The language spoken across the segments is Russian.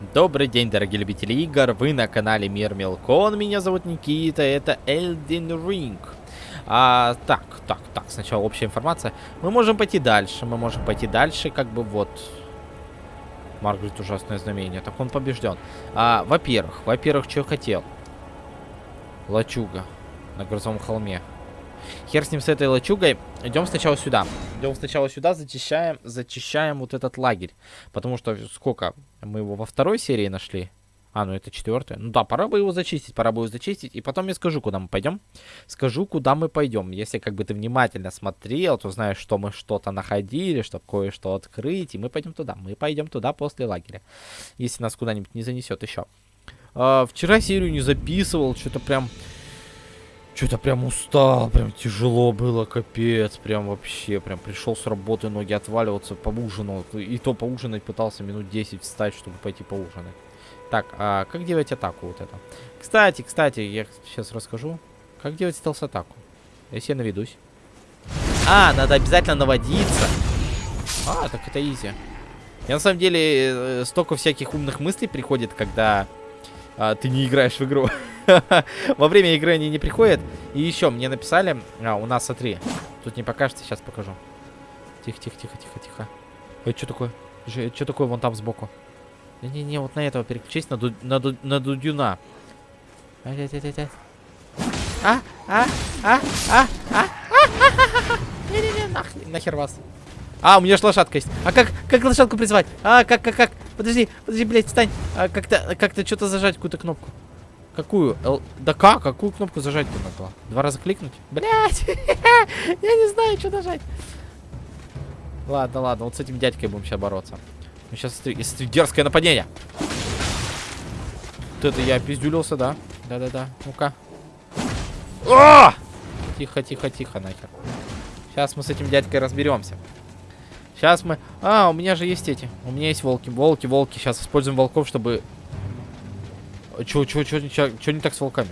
Добрый день, дорогие любители игр, вы на канале Мир Мелкон, меня зовут Никита, это Elden Ring. А, так, так, так, сначала общая информация. Мы можем пойти дальше, мы можем пойти дальше, как бы вот... Маргарет ужасное знамение, так он побежден. А, во-первых, во-первых, что хотел? Лачуга на грузовом холме. Хер с ним с этой лачугой. Идем сначала сюда. Идем сначала сюда, зачищаем, зачищаем вот этот лагерь. Потому что сколько? Мы его во второй серии нашли. А, ну это четвертая. Ну да, пора бы его зачистить, пора бы его зачистить. И потом я скажу, куда мы пойдем. Скажу, куда мы пойдем. Если как бы ты внимательно смотрел, то знаешь, что мы что-то находили, чтобы кое-что открыть. И мы пойдем туда. Мы пойдем туда после лагеря. Если нас куда-нибудь не занесет еще. А, вчера серию не записывал, что-то прям что-то прям устал, прям тяжело было, капец, прям вообще, прям пришел с работы, ноги отваливаться, поужинал, и то поужинать пытался минут 10 встать, чтобы пойти поужинать. Так, а как делать атаку вот это? Кстати, кстати, я сейчас расскажу, как делать стелс-атаку, если я наведусь. А, надо обязательно наводиться. А, так это изи. Я на самом деле э, столько всяких умных мыслей приходит, когда а, ты не играешь в игру. Во время игры они не приходят. И еще мне написали... А, у нас, смотри. Тут не покажется, сейчас покажу. Тихо, тихо, тихо, тихо, тихо. Это что такое? Что такое вон там сбоку? Не-не-не, вот на этого переключись, на, ду на, ду на Дудюна. А, а, а, а, а, а, Не-не-не, нахер вас. А, у меня же лошадка есть. А как, как лошадку призвать? А, как, как, как? Подожди, подожди, блядь, встань. А, как-то, как-то что-то зажать, какую-то кнопку. Какую? Л... Да как? Какую кнопку зажать-то надо? Два раза кликнуть? Блять! Я не знаю, что нажать. Ладно, ладно, вот с этим дядькой будем сейчас бороться. Ну, сейчас, если дерзкое нападение. Вот это я пиздюлился, да? Да-да-да. Ну-ка. Тихо, тихо, тихо, нахер. Сейчас мы с этим дядькой разберемся. Сейчас мы... А, у меня же есть эти. У меня есть волки. Волки, волки. Сейчас используем волков, чтобы Чё, чё, чё не так с волками?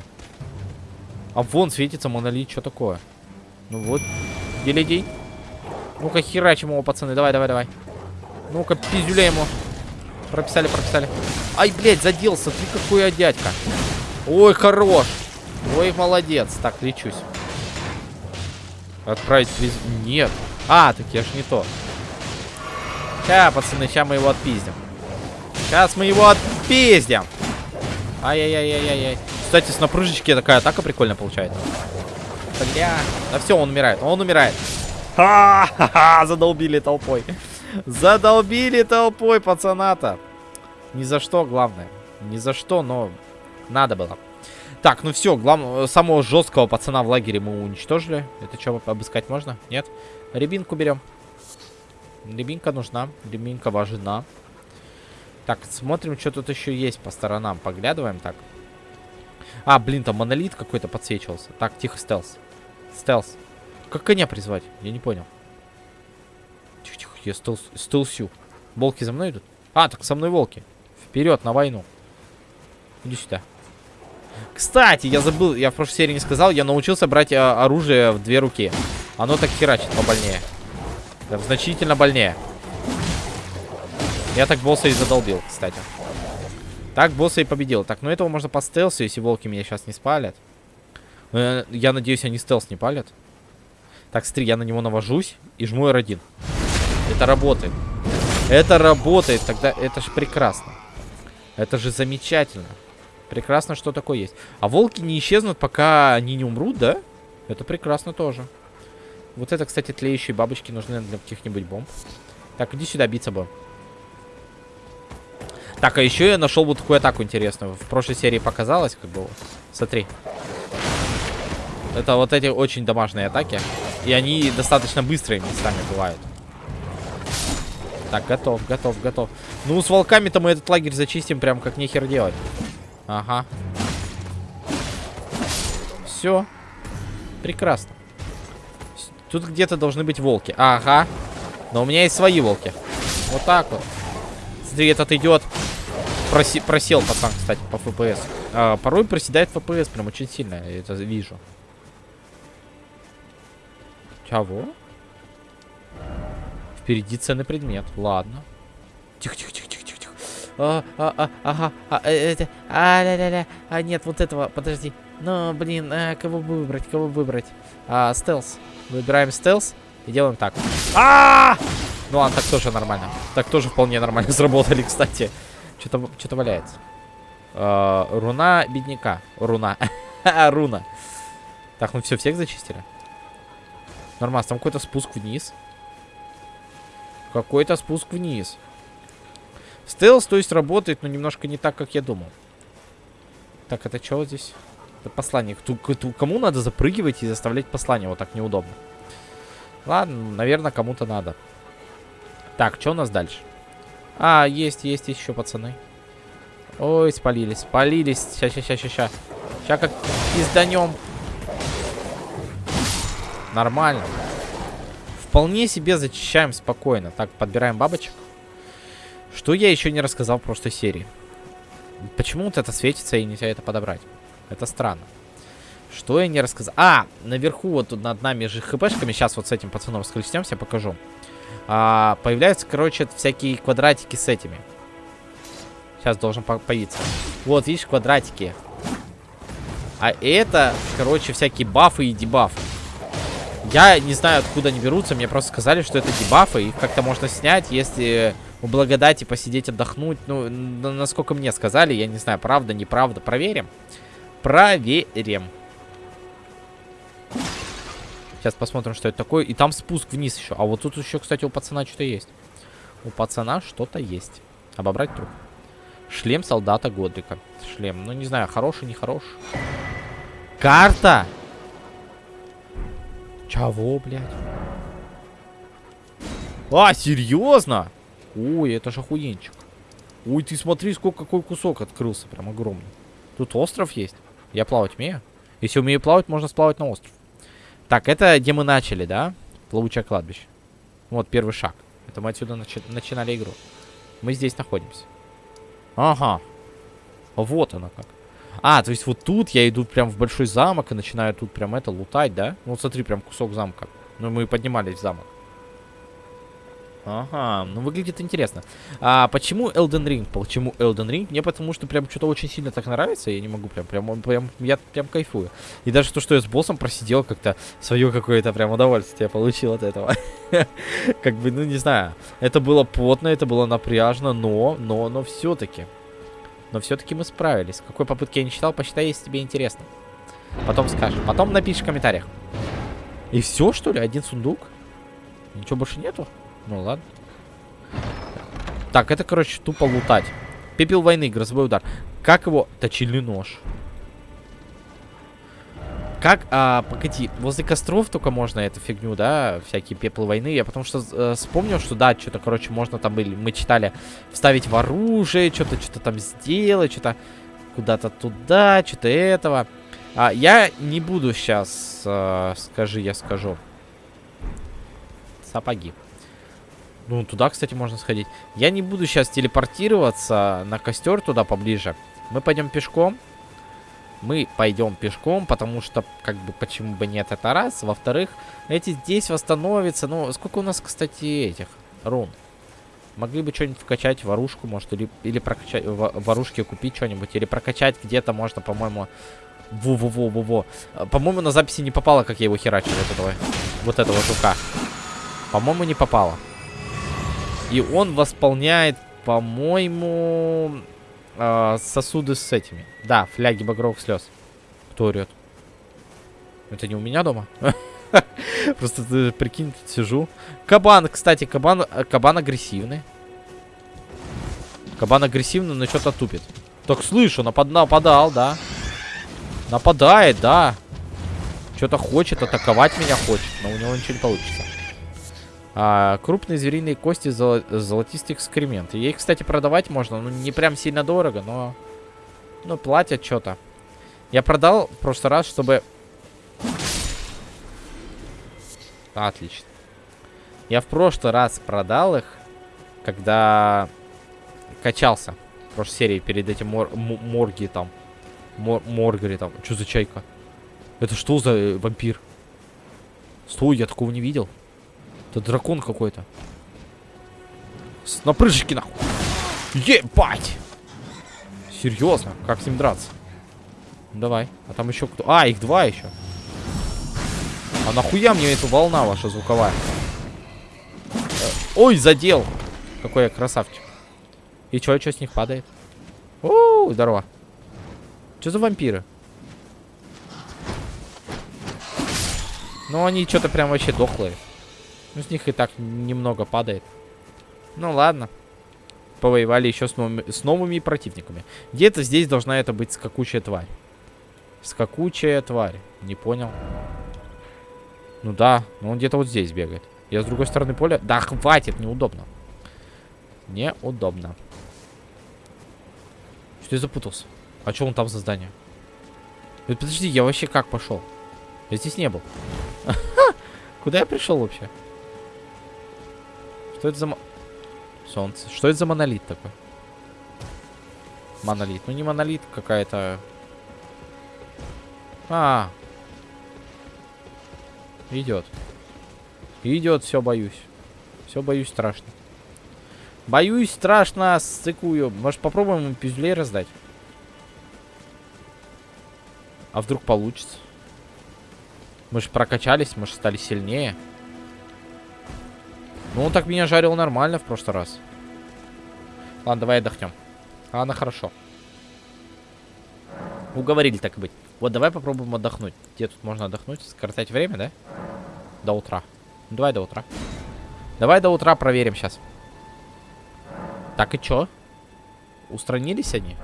А вон светится монолит, что такое? Ну вот, делегей. Ну-ка, херачим его, пацаны, давай, давай, давай. Ну-ка, пиздюля ему. Прописали, прописали. Ай, блядь, заделся, ты какой я дядька. Ой, хорош. Ой, молодец. Так, лечусь. Отправить приз... Нет. А, так я ж не то. Сейчас, пацаны, сейчас мы его отпиздим. Сейчас мы его отпиздим. Ай-яй-яй-яй-яй. Кстати, с напрыжечки такая атака прикольно получается. Бля. Да все, он умирает. Он умирает. Ха-ха-ха, задолбили толпой. Задолбили толпой пацаната. Ни за что, главное. Ни за что, но надо было. Так, ну все, главного, самого жесткого пацана в лагере мы уничтожили. Это что, обыскать можно? Нет? Рябинку берем. Рябинка нужна. Рябинка важна. Так, смотрим, что тут еще есть по сторонам. Поглядываем так. А, блин, там монолит какой-то подсвечивался. Так, тихо, стелс. Стелс. Как коня призвать? Я не понял. Тихо-тихо, я стелс, стелсю. Волки за мной идут? А, так со мной волки. Вперед, на войну. Иди сюда. Кстати, я забыл, я в прошлой серии не сказал, я научился брать а, оружие в две руки. Оно так херачит побольнее. Да, значительно больнее. Я так босса и задолбил, кстати. Так босса и победил. Так, ну этого можно по стелсу, если волки меня сейчас не спалят. Но я, надеюсь, они стелс не палят. Так, смотри, я на него навожусь и жму R1. Это работает. Это работает, тогда это же прекрасно. Это же замечательно. Прекрасно, что такое есть. А волки не исчезнут, пока они не умрут, да? Это прекрасно тоже. Вот это, кстати, тлеющие бабочки нужны для каких-нибудь бомб. Так, иди сюда биться бы. Так, а еще я нашел вот такую атаку интересную. В прошлой серии показалось, как бы. Смотри. Это вот эти очень домашние атаки. И они достаточно быстрые местами бывают. Так, готов, готов, готов. Ну, с волками-то мы этот лагерь зачистим прям как нехер делать. Ага. Все. Прекрасно. Тут где-то должны быть волки. Ага. Но у меня есть свои волки. Вот так вот. Смотри, этот идет. Проси просел пацан, кстати, по FPS. А, порой проседает FPS прям очень сильно, я это вижу. Чего? Впереди ценный предмет. Ладно. Тихо, тихо, тихо, тихо, тихо. А, а, а, ага. А, э, это, а, ля, ля, ля. А, нет, вот этого, подожди. Ну, блин, а, кого выбрать, кого выбрать? А, стелс. Выбираем стелс и делаем так. А, -а, -а! Ну ладно, так тоже нормально. Так тоже вполне нормально сработали, кстати. Что-то что валяется. А, руна бедняка. Руна. Руна. Так, ну все, всех зачистили? Нормально, там какой-то спуск вниз. Какой-то спуск вниз. Стелс, то есть, работает, но немножко не так, как я думал. Так, это что здесь? Это послание. Кому надо запрыгивать и заставлять послание? Вот так неудобно. Ладно, наверное, кому-то надо. Так, что у нас дальше? А, есть, есть еще пацаны. Ой, спалились, спалились. Сейчас, сейчас, сейчас, сейчас. Сейчас как изданем. Нормально. Вполне себе зачищаем спокойно. Так, подбираем бабочек. Что я еще не рассказал в прошлой серии? Почему вот это светится и нельзя это подобрать? Это странно. Что я не рассказал? А, наверху вот тут над нами же хпшками. Сейчас вот с этим пацаном схлестнемся, покажу а, появляются, короче, всякие квадратики с этими. Сейчас должен по появиться. Вот, видишь, квадратики. А это, короче, всякие бафы и дебафы. Я не знаю, откуда они берутся. Мне просто сказали, что это дебафы. Их как-то можно снять, если у благодати посидеть, отдохнуть. Ну, насколько мне сказали, я не знаю, правда, неправда. Проверим. Проверим. Сейчас посмотрим, что это такое. И там спуск вниз еще. А вот тут еще, кстати, у пацана что-то есть. У пацана что-то есть. Обобрать труп. Шлем солдата Годрика. Шлем. Ну, не знаю, хороший, не хороший. Карта! Чего, блядь? А, серьезно? Ой, это же охуенчик. Ой, ты смотри, сколько какой кусок открылся. Прям огромный. Тут остров есть. Я плавать умею. Если умею плавать, можно сплавать на остров. Так, это где мы начали, да? Плавучее кладбище. Вот первый шаг. Это мы отсюда начи начинали игру. Мы здесь находимся. Ага. Вот оно как. А, то есть вот тут я иду прям в большой замок и начинаю тут прям это лутать, да? Ну, вот смотри, прям кусок замка. Ну, мы поднимались в замок. Ага, ну выглядит интересно. А почему Elden Ring? Почему Elden Ring? Мне потому что прям что-то очень сильно так нравится, я не могу прям, прям, прям, я прям кайфую. И даже то, что я с боссом просидел, как-то свое какое-то прям удовольствие получил от этого. Как бы, ну не знаю, это было потно, это было напряжно, но, но, но все-таки. Но все-таки мы справились. Какой попытки я не читал, посчитай, если тебе интересно. Потом скажешь. Потом напишешь в комментариях. И все, что ли? Один сундук? Ничего больше нету? Ну ладно. Так, это, короче, тупо лутать. Пепел войны, грозовой удар. Как его... Точильный нож. Как, а, погоди, возле костров только можно эту фигню, да, всякие пеплы войны. Я потому что э, вспомнил, что да, что-то, короче, можно там были, мы читали, вставить в оружие, что-то, что-то там сделать, что-то куда-то туда, что-то этого. А, я не буду сейчас, э, скажи, я скажу. Сапоги. Ну, туда, кстати, можно сходить. Я не буду сейчас телепортироваться на костер туда поближе. Мы пойдем пешком. Мы пойдем пешком, потому что, как бы, почему бы нет, это раз. Во-вторых, эти здесь восстановятся. Ну, сколько у нас, кстати, этих рун? Могли бы что-нибудь вкачать в оружку, может, или, или прокачать, в, в оружке купить что-нибудь, или прокачать где-то можно, по-моему... Во-во-во-во-во. По-моему, на записи не попало, как я его херачил, вот этого, вот этого жука. По-моему, не попало. И он восполняет, по-моему, э, сосуды с этими. Да, фляги багровых слез. Кто орет? Это не у меня дома? Просто прикинь, тут сижу. Кабан, кстати, кабан, кабан агрессивный. Кабан агрессивный, но что-то тупит. Так, слышу, напад, нападал, да. Нападает, да. Что-то хочет, атаковать меня хочет, но у него ничего не получится. А, крупные звериные кости, золо золотистый экскремент. Ей, кстати, продавать можно. Ну, не прям сильно дорого, но... Ну, платят что-то. Я продал в прошлый раз, чтобы... Отлично. Я в прошлый раз продал их, когда качался. В прошлой серии перед этим мор морги там. Мор моргари там. Что за чайка? Это что за э, вампир? Стой, я такого не видел. Это дракон какой-то. На прыжке, нахуй. Ебать! Серьезно? Как с ним драться? Давай. А там еще кто? А, их два еще. А нахуя мне эта волна ваша звуковая? Э, ой, задел. Какой я красавчик. И чё, что с них падает? О, здорово. Что за вампиры? Ну, они что-то прям вообще дохлые. Ну, с них и так немного падает. Ну, ладно. Повоевали еще с новыми, с новыми противниками. Где-то здесь должна это быть скакучая тварь. Скакучая тварь. Не понял. Ну да, но он где-то вот здесь бегает. Я с другой стороны поля... Да хватит, неудобно. Неудобно. Что я запутался? А что он там за здание? Э, подожди, я вообще как пошел? Я здесь не был. Куда я пришел вообще? Что это за... Солнце. Что это за монолит такой? Монолит. Ну не монолит, какая-то... А, Идет. Идет, все боюсь. Все боюсь страшно. Боюсь страшно, сцикую. Может попробуем ему пиздюлей раздать? А вдруг получится? Мы же прокачались, мы же стали сильнее. Ну, он так меня жарил нормально в прошлый раз. Ладно, давай отдохнем. Ладно, хорошо. Уговорили так и быть. Вот, давай попробуем отдохнуть. Где тут можно отдохнуть? Скоротать время, да? До утра. Ну, давай до утра. Давай до утра проверим сейчас. Так и чё? Устранились они?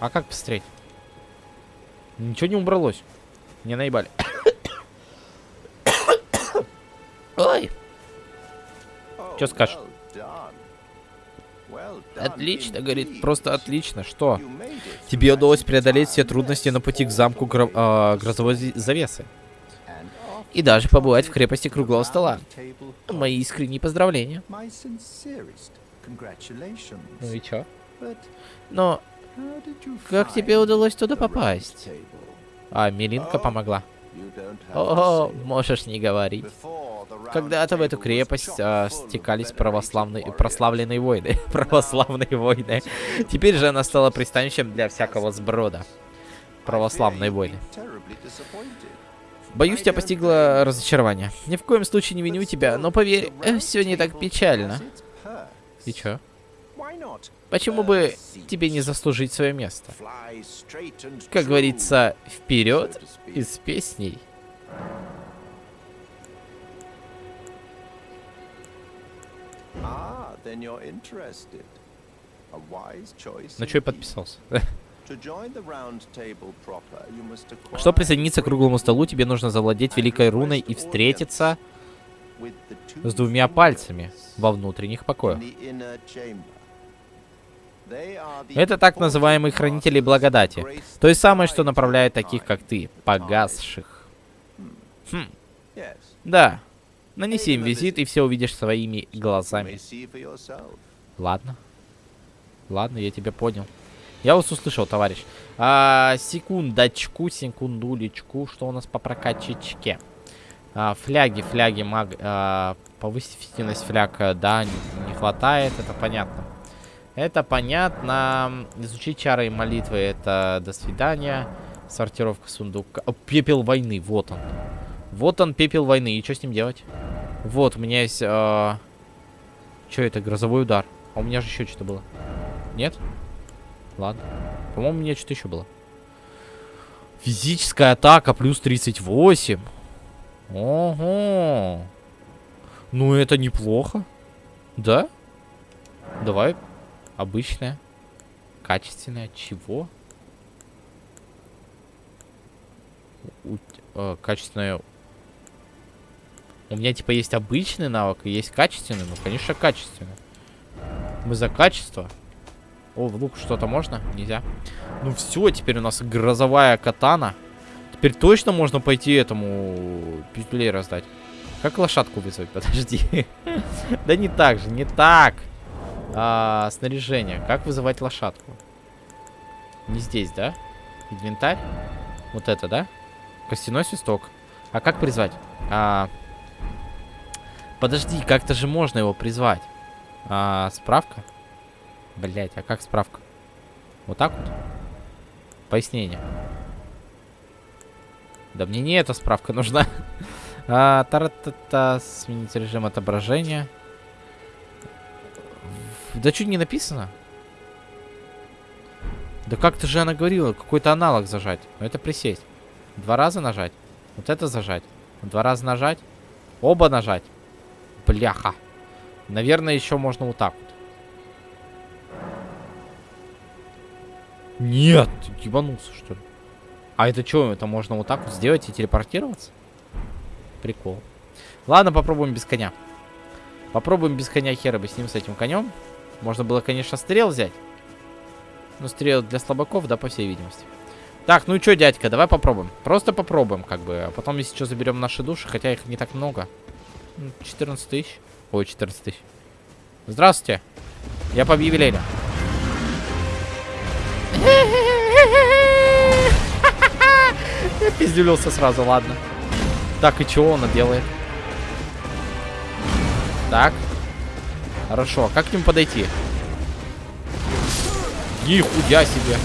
А как посмотреть? Ничего не убралось. Не наебали. Что скажешь? Отлично, говорит, просто отлично. Что? Тебе удалось преодолеть все трудности на пути к замку гро э, грозовой завесы. И даже побывать в крепости круглого стола. Мои искренние поздравления. Ну и чё? Но как тебе удалось туда попасть? А, Мелинка помогла. О, можешь не говорить. Когда-то в эту крепость а, стекались православные, прославленные войны. православные войны. Теперь же она стала пристанищем для всякого сброда. Православные войны. Боюсь, тебя постигло разочарование. Ни в коем случае не виню тебя, но поверь, э, все не так печально. И чё? Почему бы тебе не заслужить свое место? Как говорится, вперед и с песней. На что я подписался? Чтобы присоединиться к круглому столу, тебе нужно завладеть великой руной и встретиться с двумя пальцами во внутренних покоях. Это так называемые хранители благодати. То есть самое, что направляет таких, как ты, погасших. Хм. Да. Нанеси им визит, и все увидишь своими глазами. Ладно. Ладно, я тебя понял. Я вас услышал, товарищ. А, секундочку, секундулечку. Что у нас по прокачечке? А, фляги, фляги, маг... А, повысить эффективность фляг, да, не, не хватает, это понятно. Это понятно. Изучить чары и молитвы, это до свидания. Сортировка сундука. О, пепел войны, вот он. Вот он, пепел войны. И что с ним делать? Вот, у меня есть... Э... Что это? Грозовой удар. А у меня же еще что-то было. Нет? Ладно. По-моему, у меня что-то еще было. Физическая атака плюс 38. Ого. Ну, это неплохо. Да? Давай. Обычная. Качественная. Чего? У, э, качественная у меня, типа, есть обычный навык и есть качественный. Ну, конечно, качественный. Мы за качество. О, в лук что-то можно? Нельзя. Ну все, теперь у нас грозовая катана. Теперь точно можно пойти этому пиздюлей раздать. Как лошадку вызвать? Подожди. Да не так же, не так. А, снаряжение. Как вызывать лошадку? Не здесь, да? Инвентарь? Вот это, да? Костяной свисток. А как призвать? А, Подожди, как-то же можно его призвать. А, справка? Блять, а как справка? Вот так вот? Пояснение. Да мне не эта справка нужна. а, тара-та-та, сменить режим отображения. Да чуть не написано. Да как-то же она говорила, какой-то аналог зажать. Но это присесть. Два раза нажать. Вот это зажать. Два раза нажать. Оба нажать. Бляха. Наверное, еще можно вот так вот. Нет, ты ебанулся, что ли? А это что, это можно вот так вот сделать и телепортироваться? Прикол. Ладно, попробуем без коня. Попробуем без коня хера бы с ним, с этим конем. Можно было, конечно, стрел взять. Но стрел для слабаков, да, по всей видимости. Так, ну и что, дядька, давай попробуем. Просто попробуем, как бы. А потом, если что, заберем наши души, хотя их не так много. 14 тысяч. Ой, 14 тысяч. Здравствуйте. Я по объявлению. Я пиздюлился сразу, ладно. Так, и чего он делает? Так. Хорошо, а как к ним подойти? Нихуя себе.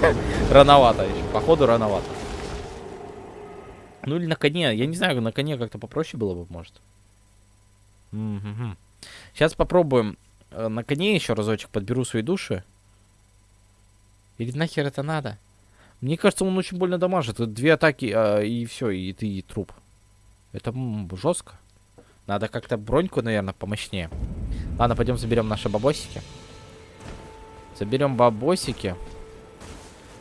Рановато еще. Походу, рановато. Ну или на коне. Я не знаю, на коне как-то попроще было бы, может. Угу. Сейчас попробуем э, на коне еще разочек подберу свои души. Или нахер это надо? Мне кажется, он очень больно дамажит. Две атаки, а, и все, и ты и труп. Это жестко. Надо как-то броньку, наверное, помощнее. Ладно, пойдем заберем наши бабосики. Заберем бабосики.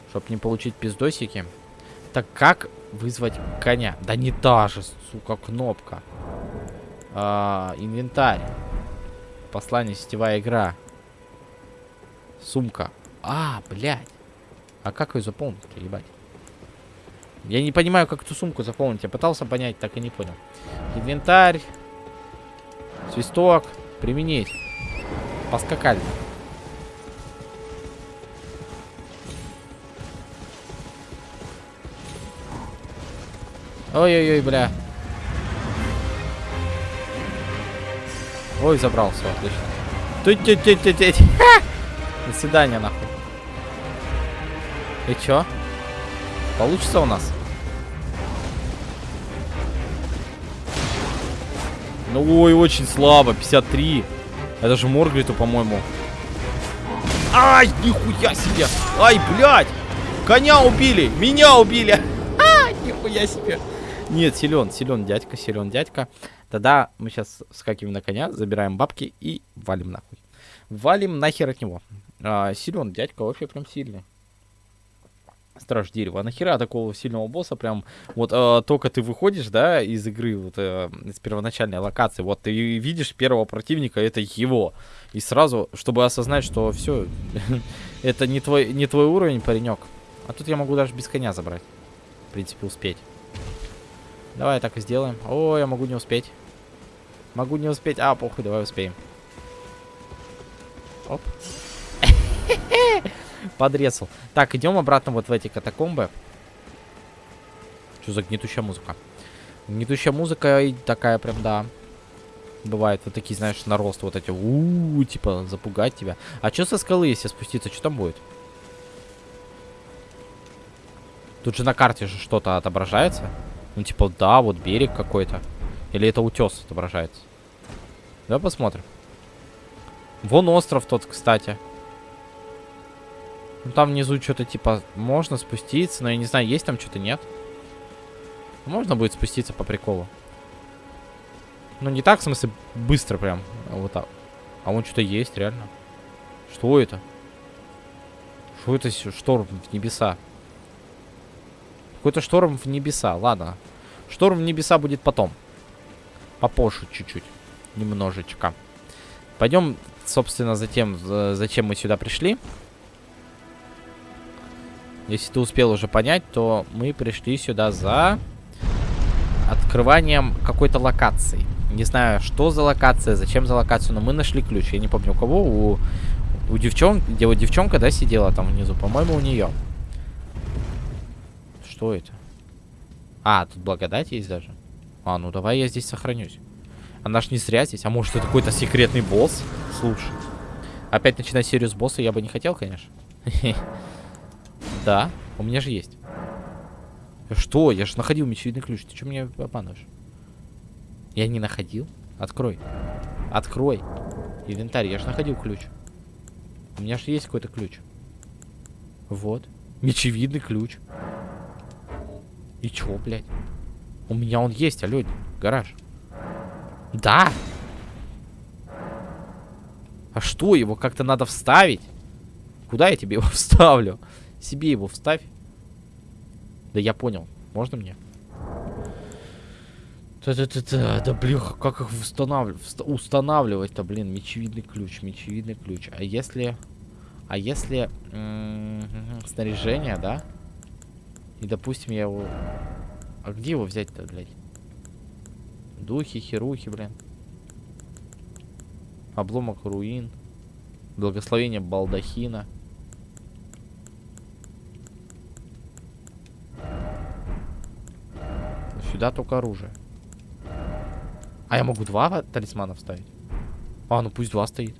Чтобы не получить пиздосики. Так как вызвать коня? Да не та же, сука, кнопка. А, инвентарь. Послание, сетевая игра. Сумка. А, блядь. А как ее заполнить, ебать? Я не понимаю, как эту сумку заполнить. Я пытался понять, так и не понял. Инвентарь. Свисток. Применить. Поскакали. Ой-ой-ой, бля. Ой, забрался, отлично. Туть-туть-туть-туть. До свидания, нахуй. И чё? Получится у нас? Ну, ой, очень слабо. 53. Это же Моргриту, по-моему. Ай, нихуя себе. Ай, блядь. Коня убили. Меня убили. А, нихуя себе. Нет, силен, силен дядька, силен дядька. Тогда мы сейчас скакиваем на коня, забираем бабки и валим нахуй. Валим нахер от него. А, силен дядька, вообще прям сильный. Страж дерева. А нахера такого сильного босса прям... Вот э, только ты выходишь, да, из игры, вот э, из первоначальной локации, вот ты видишь первого противника, это его. И сразу, чтобы осознать, что все, это не твой, не твой уровень, паренек. А тут я могу даже без коня забрать. В принципе, успеть. Давай так и сделаем. О, я могу не успеть. Могу не успеть. А, похуй, давай успеем. Оп. Подрезал. Так, идем обратно вот в эти катакомбы. Что за гнетущая музыка? Гнетущая музыка и такая прям, да. Бывает вот такие, знаешь, нарост вот эти. У, -у, типа запугать тебя. А что со скалы, если спуститься, что там будет? Тут же на карте же что-то отображается. Ну, типа, да, вот берег какой-то. Или это утес отображается. Давай посмотрим. Вон остров тот, кстати. Ну, там внизу что-то, типа, можно спуститься, но я не знаю, есть там что-то, нет. Можно будет спуститься по приколу. Ну, не так, в смысле, быстро прям. А вот так. А вон что-то есть, реально. Что это? Что это? Шторм в небеса. Какой-то шторм в небеса. Ладно. Шторм в небеса будет потом. Попозже чуть-чуть. Немножечко. Пойдем, собственно, затем, зачем мы сюда пришли. Если ты успел уже понять, то мы пришли сюда за открыванием какой-то локации. Не знаю, что за локация, зачем за локацию, но мы нашли ключ. Я не помню, у кого. У, у девчонки, где вот девчонка, да, сидела там внизу. По-моему, у нее. Что это? А, тут благодать есть даже. А, ну давай я здесь сохранюсь. Она ж не зря здесь. А может это какой-то секретный босс? Слушай. Опять начинать серию с босса я бы не хотел, конечно. Да, у меня же есть. Что? Я же находил мечевидный ключ. Ты что меня обманываешь? Я не находил? Открой. Открой. Инвентарь. Я же находил ключ. У меня же есть какой-то ключ. Вот. Мечевидный ключ. И чё, блядь? У меня он есть, алё, гараж. Да! А что, его как-то надо вставить? Куда я тебе его вставлю? Себе его вставь. Да я понял. Можно мне? Да-да-да-да, да блин, как их устанавливать? Устанавливать-то, блин, мечевидный ключ, мечевидный ключ. А если... А если... Снаряжение, да? И, допустим, я его... А где его взять-то, блядь? Духи, херухи, блин. Обломок руин. Благословение балдахина. Сюда только оружие. А я могу два талисмана вставить? А, ну пусть два стоит.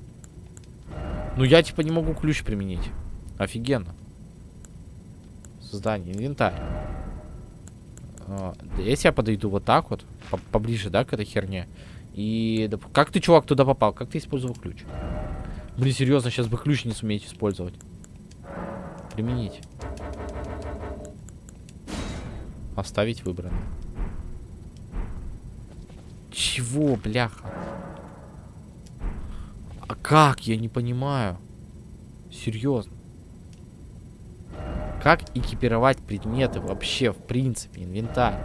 Ну я типа не могу ключ применить. Офигенно. Создание, инвентарь. А, если я подойду вот так вот, по поближе, да, к этой херне. И как ты, чувак, туда попал? Как ты использовал ключ? Блин, серьезно, сейчас бы ключ не суметь использовать. Применить. Оставить выбранное. Чего, бляха? А как? Я не понимаю. Серьезно. Как экипировать предметы вообще, в принципе, инвентарь?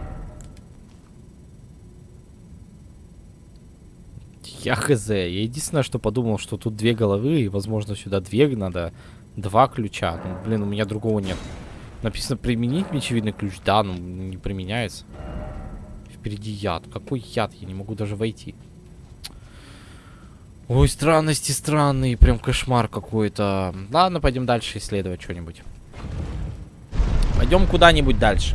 Я хз. Я единственное, что подумал, что тут две головы, и, возможно, сюда две надо. Два ключа. Ну, блин, у меня другого нет. Написано применить мечевидный ключ. Да, но не применяется. Впереди яд. Какой яд? Я не могу даже войти. Ой, странности странные. Прям кошмар какой-то. Ладно, пойдем дальше исследовать что-нибудь. Пойдем куда-нибудь дальше.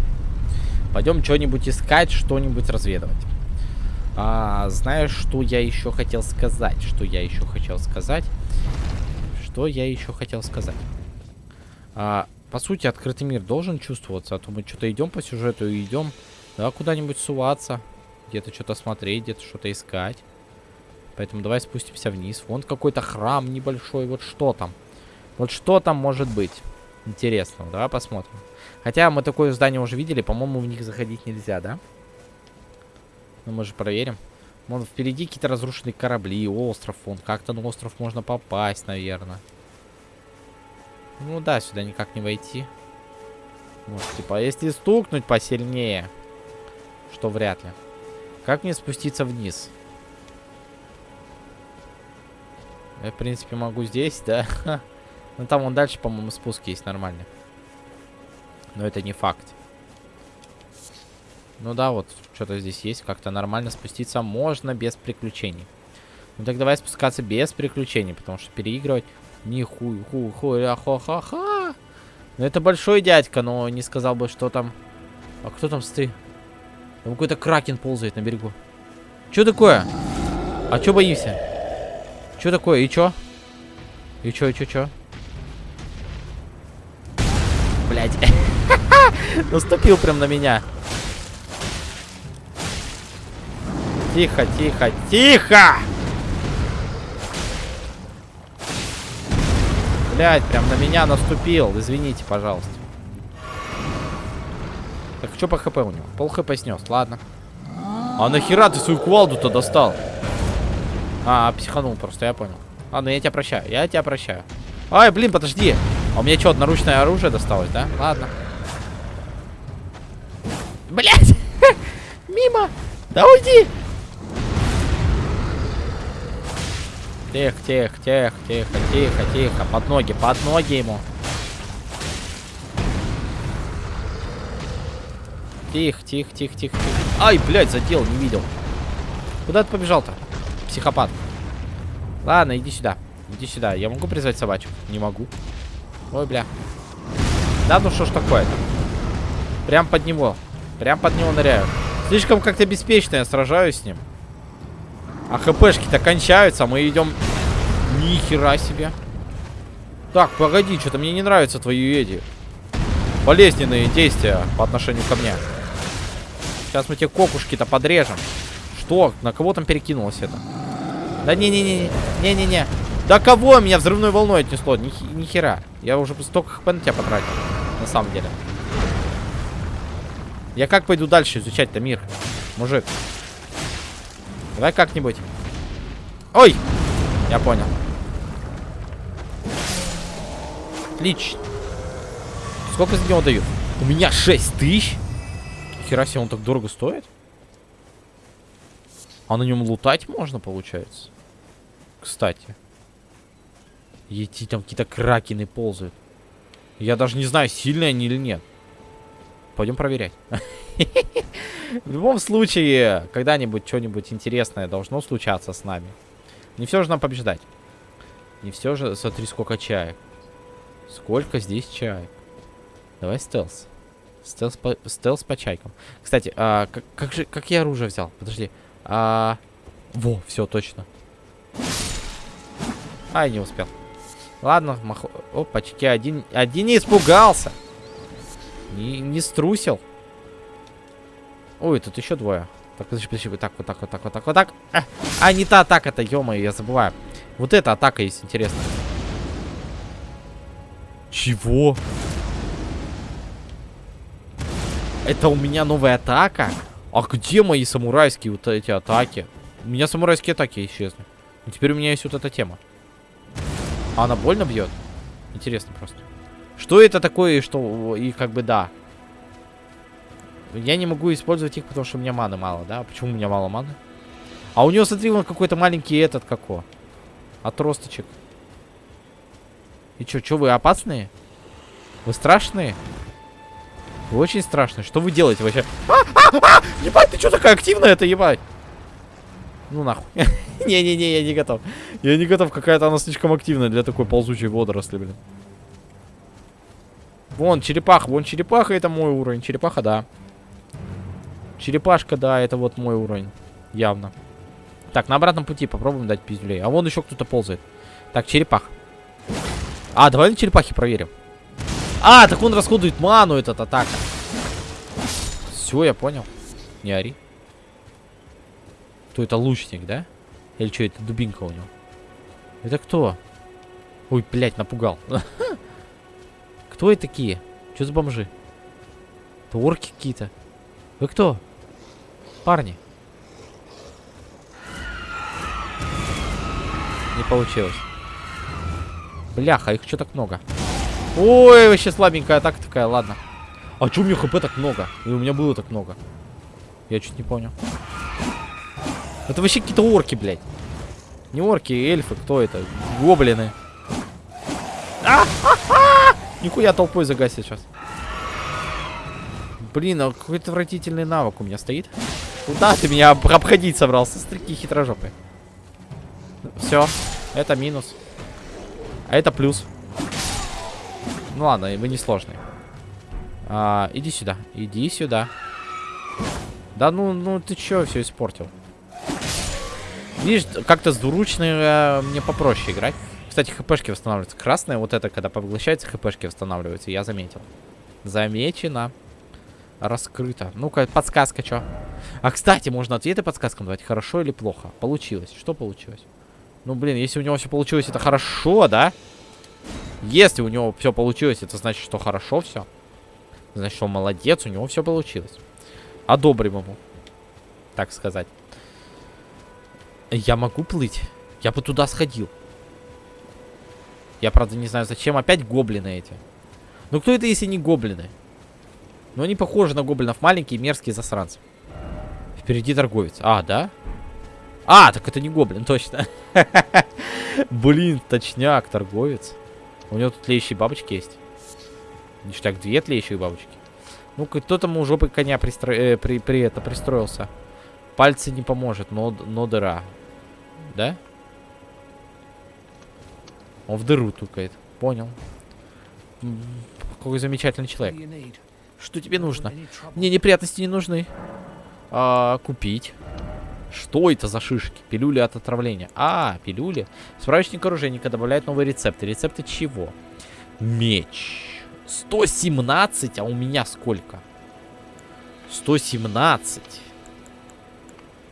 Пойдем что-нибудь искать, что-нибудь разведывать. А, знаешь, что я еще хотел сказать? Что я еще хотел сказать? Что я еще хотел сказать? А, по сути, открытый мир должен чувствоваться, а то мы что-то идем по сюжету и идем да, куда-нибудь суваться, где-то что-то смотреть, где-то что-то искать. Поэтому давай спустимся вниз. Вон какой-то храм небольшой, вот что там? Вот что там может быть? Интересно, давай посмотрим. Хотя мы такое здание уже видели, по-моему, в них заходить нельзя, да? Ну, мы же проверим. Вон впереди какие-то разрушенные корабли, остров. Вон как-то на остров можно попасть, наверное. Ну да, сюда никак не войти. Может, типа, если стукнуть посильнее, что вряд ли. Как мне спуститься вниз? Я, в принципе, могу здесь, да? Ну, там вон дальше, по-моему, спуск есть нормальный. Но это не факт. Ну да, вот, что-то здесь есть. Как-то нормально спуститься можно без приключений. Ну так давай спускаться без приключений, потому что переигрывать... Нихуй, ху, ху, ля, ха, ха, ха. Ну это большой дядька, но не сказал бы, что там... А кто там стоит? Там какой-то кракен ползает на берегу. Что такое? А что боишься? Что такое? И чё? И чё, и чё, чё? Блять. Наступил прям на меня. Тихо, тихо, тихо! Блять, прям на меня наступил. Извините, пожалуйста. Так, что по хп у него? Пол хп снес, ладно. А нахера ты свою кувалду-то достал? А, психанул просто, я понял. Ладно, я тебя прощаю, я тебя прощаю. Ай, блин, подожди. А у меня что, наручное оружие досталось, да? Ладно. Мимо! Да уйди! Тихо, тихо, тихо, тихо, тихо, тихо. Под ноги, под ноги ему. Тихо, тихо, тихо, тихо, тихо. Ай, блядь, задел, не видел. Куда ты побежал-то? Психопат. Ладно, иди сюда. Иди сюда. Я могу призвать собачку? Не могу. Ой, бля. Да ну что ж такое-то? Прям под него. Прям под него ныряю. Слишком как-то беспечно я сражаюсь с ним. А хпшки-то кончаются, а мы идем... Ни хера себе. Так, погоди, что-то мне не нравятся твои эти болезненные действия по отношению ко мне. Сейчас мы тебе кокушки-то подрежем. Что? На кого там перекинулось это? Да не-не-не, не-не-не. Да кого меня взрывной волной отнесло? Ни, ни хера. Я уже столько хп на тебя потратил. На самом деле. Я как пойду дальше изучать-то мир? Мужик. Давай как-нибудь. Ой! Я понял. Отлично. Сколько за него дают? У меня 6 тысяч? Хера себе, он так дорого стоит? А на нем лутать можно, получается? Кстати. Эти там какие-то кракены ползают. Я даже не знаю, сильные они или нет. Пойдем проверять. В любом случае, когда-нибудь что-нибудь интересное должно случаться с нами. Не все же нам побеждать. Не все же... Смотри, сколько чаек. Сколько здесь чаек. Давай стелс. Стелс по, стелс по чайкам. Кстати, а, как, как же... Как я оружие взял? Подожди. А, во, все, точно. Ай, не успел. Ладно, маху... Опачки, один, один не испугался. Не, не струсил. Ой, тут еще двое. Так, подожди, подожди, вот так, вот так, вот так, вот так, вот так. А, а не та атака-то, ё я забываю. Вот эта атака есть интересная. Чего? Это у меня новая атака? А где мои самурайские вот эти атаки? У меня самурайские атаки исчезли. И теперь у меня есть вот эта тема. А она больно бьет? Интересно просто. Что это такое что... И как бы да. Я не могу использовать их, потому что у меня маны мало, да? Почему у меня мало маны? А у него, смотри, он какой-то маленький этот, како. Отросточек. И чё, чё, вы опасные? Вы страшные? Вы очень страшные. Что вы делаете вообще? А, а, а! Ебать, ты чё такая активная это, ебать? Ну нахуй. Не-не-не, я не готов. Я не готов, какая-то она слишком активная для такой ползучей водоросли, блин. Вон, черепаха, вон черепаха, это мой уровень. Черепаха, да. Черепашка, да, это вот мой уровень. Явно. Так, на обратном пути попробуем дать пиздюлей. А вон еще кто-то ползает. Так, черепах. А, давай на черепахе проверим. А, так он расходует ману, этот атака. Все, я понял. Не ори. Кто это, лучник, да? Или что, это дубинка у него? Это кто? Ой, блядь, напугал. Кто это такие? Что за бомжи? Это орки какие-то. Вы кто? Парни. Не получилось. Бляха, их что так много. Ой, вообще слабенькая атака такая, ладно. А что у меня хп так много? И у меня было так много. Я чуть не понял. Это вообще какие-то орки, блядь. Не орки, эльфы, кто это? Гоблины. А -ха -ха! Нихуя толпой загасит сейчас. Блин, а какой отвратительный навык у меня стоит. Куда ты меня обходить собрался? Стрики хитрожопые. Все, это минус. А это плюс. Ну ладно, вы не сложные. А, иди сюда, иди сюда. Да ну, ну ты чё все испортил? Видишь, как-то с двуручной э, мне попроще играть. Кстати, хпшки восстанавливаются. Красная вот это, когда поглощается, хпшки восстанавливаются. Я заметил. Замечено. Раскрыто. Ну-ка, подсказка, что? А, кстати, можно ответы подсказкам давать. Хорошо или плохо? Получилось. Что получилось? Ну, блин, если у него все получилось, это хорошо, да? Если у него все получилось, это значит, что хорошо все. Значит, он молодец, у него все получилось. Одобрим ему. Так сказать. Я могу плыть? Я бы туда сходил. Я, правда, не знаю, зачем. Опять гоблины эти. Ну, кто это, если не гоблины? Ну, они похожи на гоблинов. Маленькие, мерзкие засранцы. Впереди торговец. А, да? А, так это не гоблин, точно. Блин, точняк, торговец. У него тут тлеющие бабочки есть. Ништяк, две тлеющие бабочки. Ну-ка, кто там у жопы коня пристро... э, при, при это пристроился? Пальцы не поможет, но, но дыра. Да? Он в дыру тукает. Понял. Какой замечательный человек. Что тебе нужно? Мне неприятности не нужны. А, купить. Что это за шишки? Пилюли от отравления. А, пилюли. Справочник оружейника добавляет новые рецепты. Рецепты чего? Меч. 117, а у меня сколько? 117.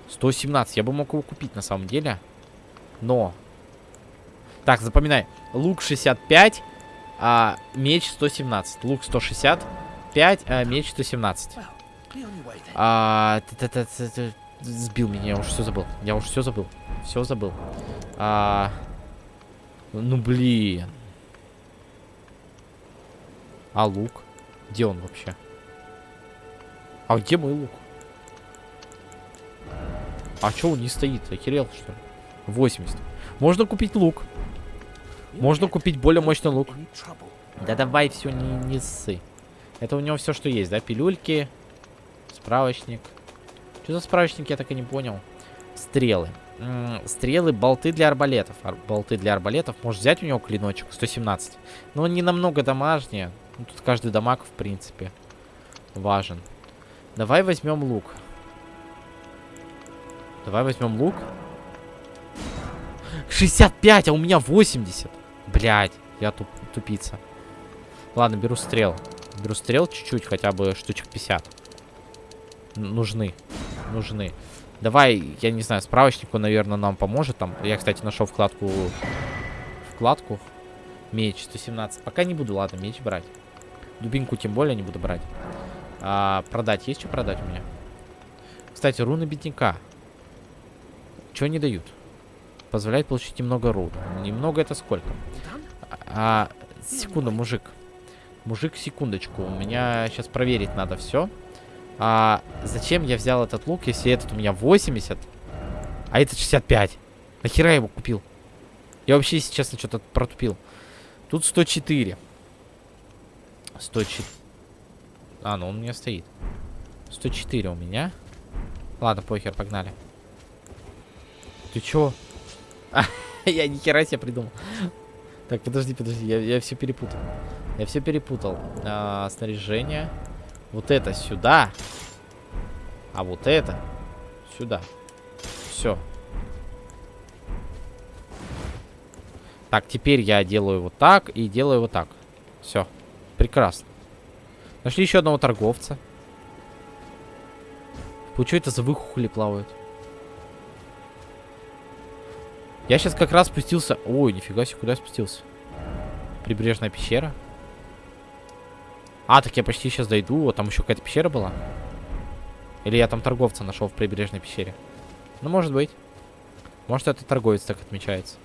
117. Я бы мог его купить на самом деле. Но. Так, запоминай. Лук 65, а меч 117. Лук 165, а меч 117. А, т -т -т сбил меня, я уж все забыл. Я уж все забыл. Все забыл. А, ну блин. А лук? Где он вообще? А где мой лук? А что он не стоит? Охерел, что ли? 80. Можно купить лук. Можно купить более мощный лук. Да давай все, не, не ссы. Это у него все, что есть, да? Пилюльки, справочник. Что за справочник, я так и не понял. Стрелы. М -м, стрелы, болты для арбалетов. Ар болты для арбалетов. Можешь взять у него клиночек 117. Но он не намного дамажнее. Ну, тут каждый дамаг, в принципе, важен. Давай возьмем лук. Давай возьмем лук. 65, а у меня 80. Блять, я туп тупица. Ладно, беру стрел. Беру стрел чуть-чуть, хотя бы штучек 50. Н нужны. Нужны. Давай, я не знаю, справочник, он, наверное, нам поможет. Там, я, кстати, нашел вкладку... Вкладку. Меч 117. Пока не буду, ладно, меч брать. Дубинку тем более не буду брать. А, продать. Есть что продать у меня? Кстати, руны бедняка. Что они дают? Позволяет получить немного рун. Немного это сколько? А, секунду, мужик. Мужик, секундочку. У меня сейчас проверить надо все. А, зачем я взял этот лук, если этот у меня 80, а этот 65? Нахера я его купил? Я вообще, если честно, что-то протупил. Тут 104. 104. А, ну он у меня стоит. 104 у меня. Ладно, похер, погнали. Ты чё? А, я ни хера себе придумал. Так, подожди, подожди, я, я все перепутал. Я все перепутал. А, снаряжение. Вот это сюда. А вот это сюда. Все. Так, теперь я делаю вот так и делаю вот так. Все. Прекрасно. Нашли еще одного торговца. Что это за выхухоли плавают? Я сейчас как раз спустился... Ой, нифига себе, куда я спустился? Прибрежная пещера. А, так я почти сейчас дойду. Вот там еще какая-то пещера была. Или я там торговца нашел в прибрежной пещере. Ну, может быть. Может, это торговец так отмечается.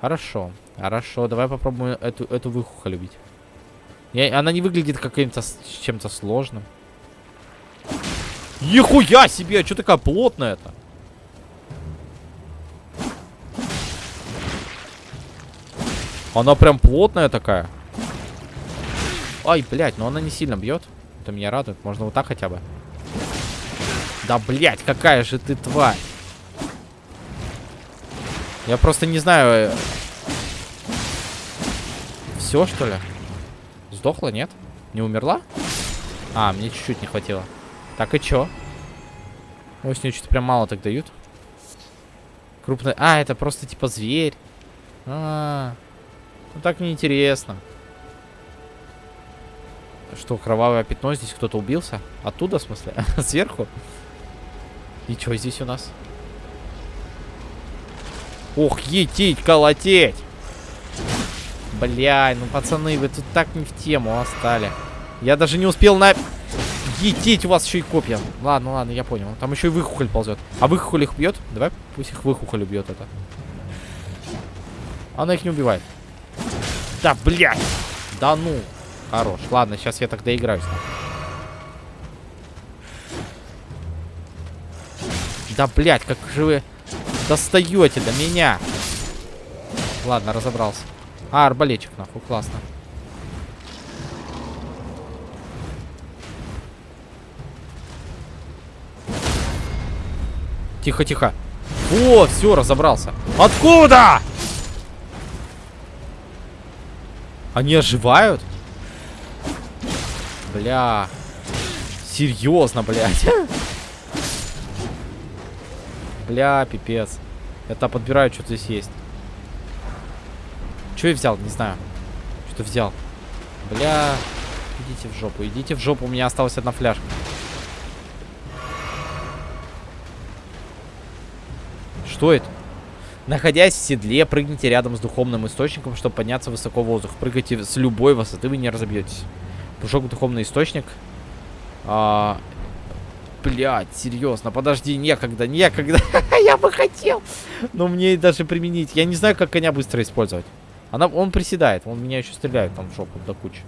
Хорошо. Хорошо, давай попробуем эту, эту выхуху любить. Я, она не выглядит каким-то чем-то сложным. Нихуя себе! Что такая плотная-то? Она прям плотная такая. Ай, блядь, но она не сильно бьет. Это меня радует. Можно вот так хотя бы. Да, блядь, какая же ты тварь. Я просто не знаю. Э, Все, что ли? Сдохла, нет? Не умерла? А, мне чуть-чуть не хватило. Так, и чё? Ой, с нее что-то прям мало так дают. Крупный... А, это просто типа зверь. А, -а, -а. Ну так неинтересно. Что, кровавое пятно? Здесь кто-то убился? Оттуда, в смысле? Сверху? И что здесь у нас? Ох, етить, колотеть! Бля, ну пацаны, вы тут так не в тему остали. Я даже не успел на... Етить, у вас еще и копья. Ладно, ладно, я понял. Там еще и выхухоль ползет. А выхухоль их бьет? Давай пусть их выхухоль убьет это. Она их не убивает. Да, блядь! Да ну! Хорош. Ладно, сейчас я тогда играюсь. Да, блядь, как же вы достаете до меня. Ладно, разобрался. А, арбалетчик, нахуй, классно. Тихо, тихо. О, все, разобрался. Откуда? Они оживают? Бля. Серьезно, блядь. Бля, пипец. Там подбираю, что здесь есть. Что я взял? Не знаю. Что взял? Бля. Идите в жопу, идите в жопу. У меня осталась одна фляжка. Что это? Находясь в седле, прыгните рядом с духовным источником, чтобы подняться высоко в воздух. Прыгайте с любой высоты, вы не разобьетесь. Прыжок в духовный источник. А, блядь, серьезно, подожди, некогда, некогда. я бы хотел. Но мне даже применить. Я не знаю, как коня быстро использовать. Она, он приседает, он меня еще стреляет там в жопу до кучи.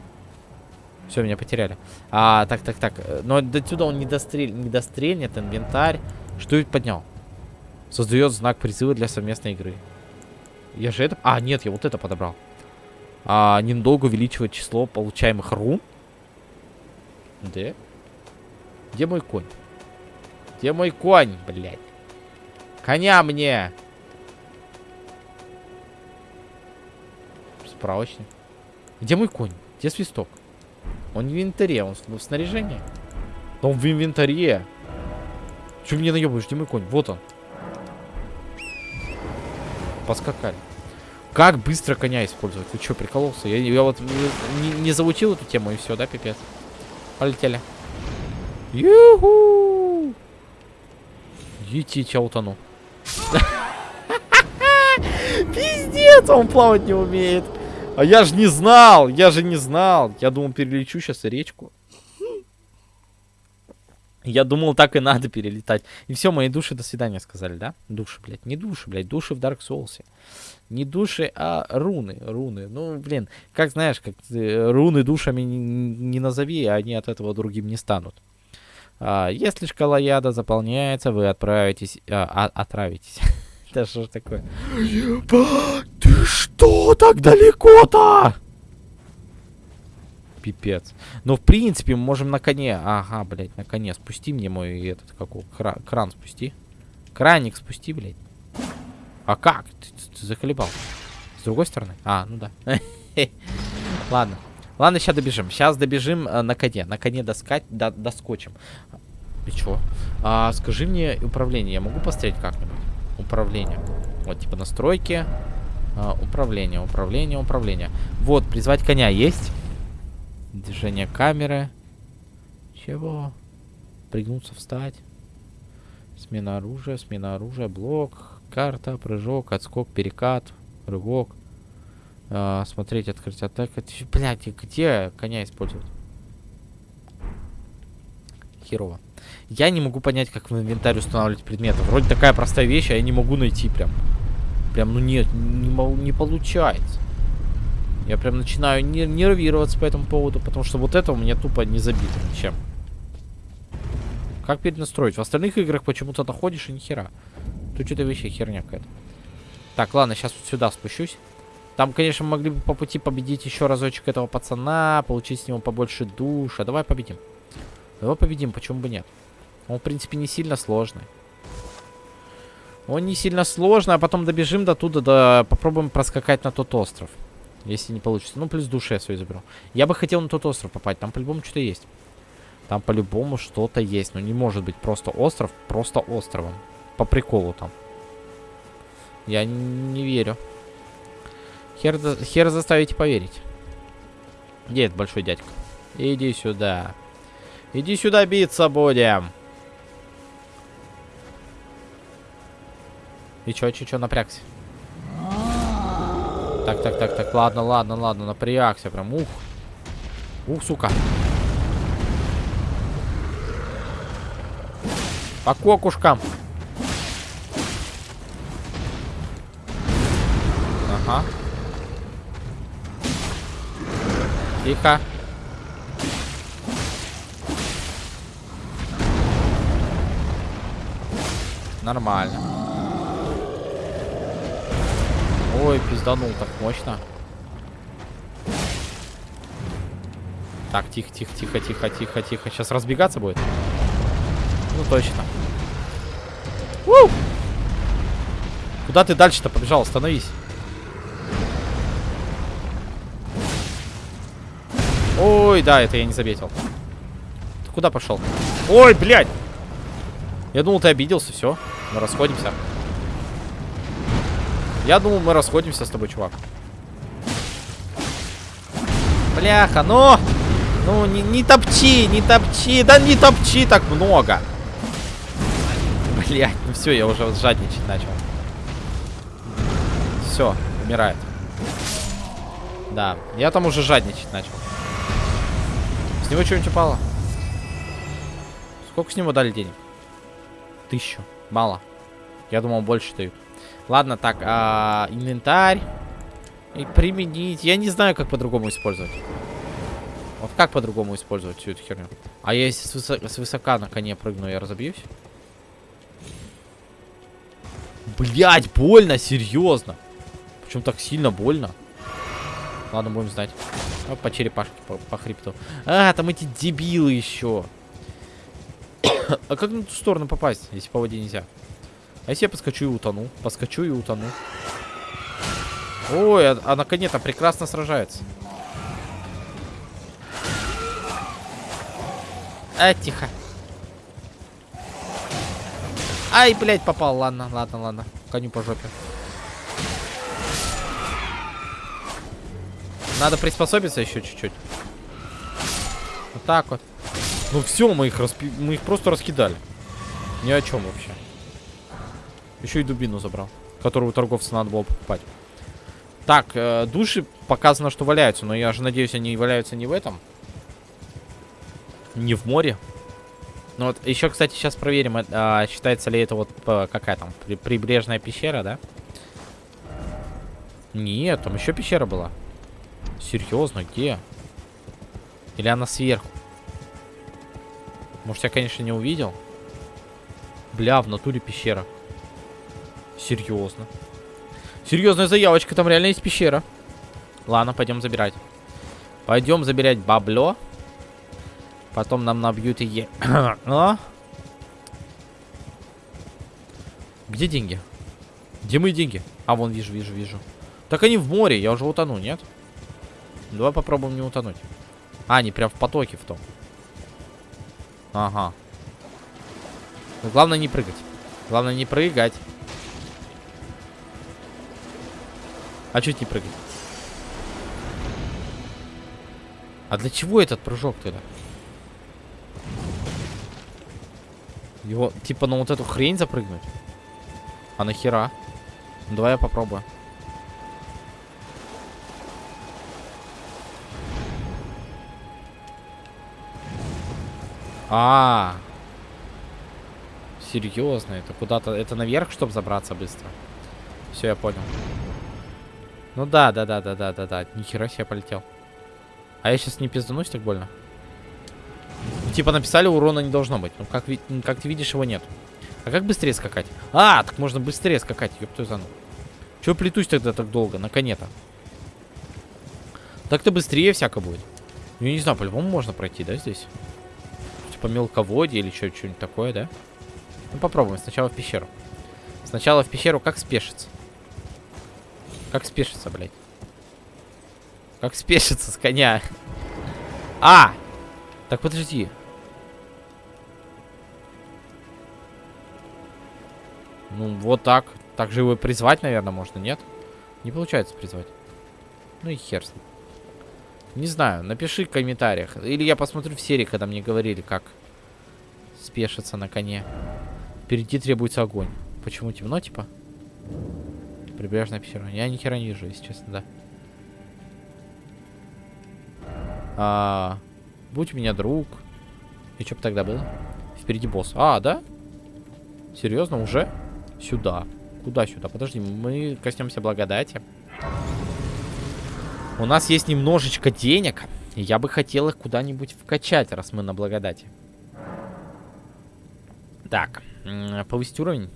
Все, меня потеряли. А, так, так, так. Но до сюда он не, дострель, не дострельнет, инвентарь. Что это поднял? Создает знак призыва для совместной игры. Я же это... А, нет, я вот это подобрал. А, недолго увеличивает число получаемых рун. Да? Где мой конь? Где мой конь, блядь? Коня мне! Справочник. Где мой конь? Где свисток? Он в инвентаре, он в снаряжении. Да он в инвентаре. Чего мне наебываешь? Где мой конь? Вот он. Поскакали. Как быстро коня использовать? Ты что, прикололся? Я, я вот не, не заучил эту тему и все, да, пипец? Полетели. Юху! Идите, я утону. Пиздец, он плавать не умеет. А я же не знал, я же не знал. Я думал, перелечу сейчас речку. Я думал, так и надо перелетать. И все, мои души до свидания сказали, да? Души, блядь. Не души, блядь. Души в Dark Souls. Не души, а руны. Руны. Ну, блин, как знаешь, как э, руны душами не, не назови, они от этого другим не станут. А, если шкала яда заполняется, вы отправитесь... А, а, отравитесь. Это что ж такое? Ты что так далеко-то? Пипец. Но, в принципе, мы можем на коне... Ага, блядь, на коне. Спусти мне мой этот, какой, кра кран спусти. Краник спусти, блядь. А как? Ты, ты, ты заколебал. С другой стороны? А, ну да. Ладно. Ладно, сейчас добежим. Сейчас добежим э, на коне. На коне доскать, до, доскочим. И чё? А, скажи мне управление. Я могу посмотреть как-нибудь? Управление. Вот, типа настройки. А, управление, управление, управление. Вот, призвать коня есть? Движение камеры. Чего? Пригнуться, встать. Смена оружия, смена оружия, блок, карта, прыжок, отскок, перекат, рывок. А, смотреть, открыть атаку. Блять, где коня использовать? Херово. Я не могу понять, как в инвентарь устанавливать предметы. Вроде такая простая вещь, а я не могу найти прям. Прям, ну нет, не, не получается. Я прям начинаю нервироваться по этому поводу, потому что вот это у меня тупо не забито ничем. Как перенастроить? В остальных играх почему-то находишь и нихера. Тут что-то вообще херня какая-то. Так, ладно, сейчас вот сюда спущусь. Там, конечно, могли бы по пути победить еще разочек этого пацана, получить с него побольше душа. Давай победим. Давай победим, почему бы нет? Он, в принципе, не сильно сложный. Он не сильно сложный, а потом добежим до туда, да попробуем проскакать на тот остров. Если не получится. Ну, плюс душе я свою заберу. Я бы хотел на тот остров попасть. Там по-любому что-то есть. Там по-любому что-то есть. Но не может быть просто остров, просто островом. По приколу там. Я не верю. Хер, хер заставите поверить. Где этот большой дядька? Иди сюда. Иди сюда биться будем. И чё, чё, чё, напрягся? Так, так, так, так, ладно, ладно, ладно, напрягся прям, ух. Ух, сука. По кокушкам. Ага. Тихо. Нормально. Ой, пизданул так мощно. Так, тихо, тихо, тихо, тихо, тихо, тихо. Сейчас разбегаться будет. Ну, точно. У! Куда ты дальше-то побежал? Остановись. Ой, да, это я не заметил. Ты куда пошел? Ой, блядь! Я думал, ты обиделся, все. Мы расходимся. Я думал, мы расходимся с тобой, чувак. Бляха, ну! Ну, не, не топчи, не топчи. Да не топчи так много. Блядь, ну все, я уже жадничать начал. Все, умирает. Да, я там уже жадничать начал. С него что-нибудь упало? Сколько с него дали денег? Тысячу. Мало. Я думал, больше дают. Ладно, так, а, инвентарь. И применить. Я не знаю, как по-другому использовать. Вот как по-другому использовать всю эту херню? А я если с, высо с высока на коне прыгну, я разобьюсь? Блять, больно, серьезно. Причем так сильно больно. Ладно, будем знать. О, по черепашке, по, по хребту. А, там эти дебилы еще. а как на ту сторону попасть, если по воде нельзя? А если я подскочу и утону? Подскочу и утону. Ой, а, а на коне-то прекрасно сражается. А, тихо. Ай, блядь, попал. Ладно, ладно, ладно. Коню по жопе. Надо приспособиться еще чуть-чуть. Вот так вот. Ну все, мы их, распи... мы их просто раскидали. Ни о чем вообще. Еще и дубину забрал, которую у торговца надо было покупать. Так, э, души показано, что валяются, но я же надеюсь, они валяются не в этом. Не в море. Ну вот, еще, кстати, сейчас проверим, а, считается ли это вот какая там, при, прибрежная пещера, да? Нет, там еще пещера была. Серьезно, где? Или она сверху? Может, я, конечно, не увидел. Бля, в натуре пещера. Серьезно. Серьезная заявочка, там реально есть пещера. Ладно, пойдем забирать. Пойдем забирать бабло. Потом нам набьют и... а? Где деньги? Где мои деньги? А, вон, вижу, вижу, вижу. Так они в море, я уже утону, нет? Давай попробуем не утонуть. А, они прям в потоке в том. Ага. Но главное не прыгать. Главное не прыгать. А чуть не прыгать? А для чего этот прыжок тогда? Его, типа, на вот эту хрень запрыгнуть? А нахера? Ну, давай я попробую. А, -а, а Серьезно, это куда-то... Это наверх, чтобы забраться быстро. Все, я понял. Ну да, да, да, да, да, да, да. Нихера себе полетел. А я сейчас не пизданусь так больно. Типа написали, урона не должно быть. Ну, как, как ты видишь, его нет. А как быстрее скакать? А, так можно быстрее скакать, ёптую зану. Чего плетусь тогда так долго? На коне-то. Так-то быстрее всяко будет. Ну, не знаю, по-любому можно пройти, да, здесь? Типа мелководье или что-нибудь такое, да? Ну, попробуем. Сначала в пещеру. Сначала в пещеру как спешится? Как спешится, блядь? Как спешится с коня? А! Так, подожди. Ну, вот так. Так же его призвать, наверное, можно, нет? Не получается призвать. Ну и хер с ним. Не знаю, напиши в комментариях. Или я посмотрю в серии, когда мне говорили, как спешиться на коне. Впереди требуется огонь. Почему темно, типа? Прибрежная пещера. Я ни хера не вижу, если честно, да. А, будь у меня друг. И что бы тогда было? Впереди босс. А, да? Серьезно, уже? Сюда. Куда сюда? Подожди, мы коснемся благодати. У нас есть немножечко денег. Я бы хотел их куда-нибудь вкачать, раз мы на благодати. Так, повысить уровень.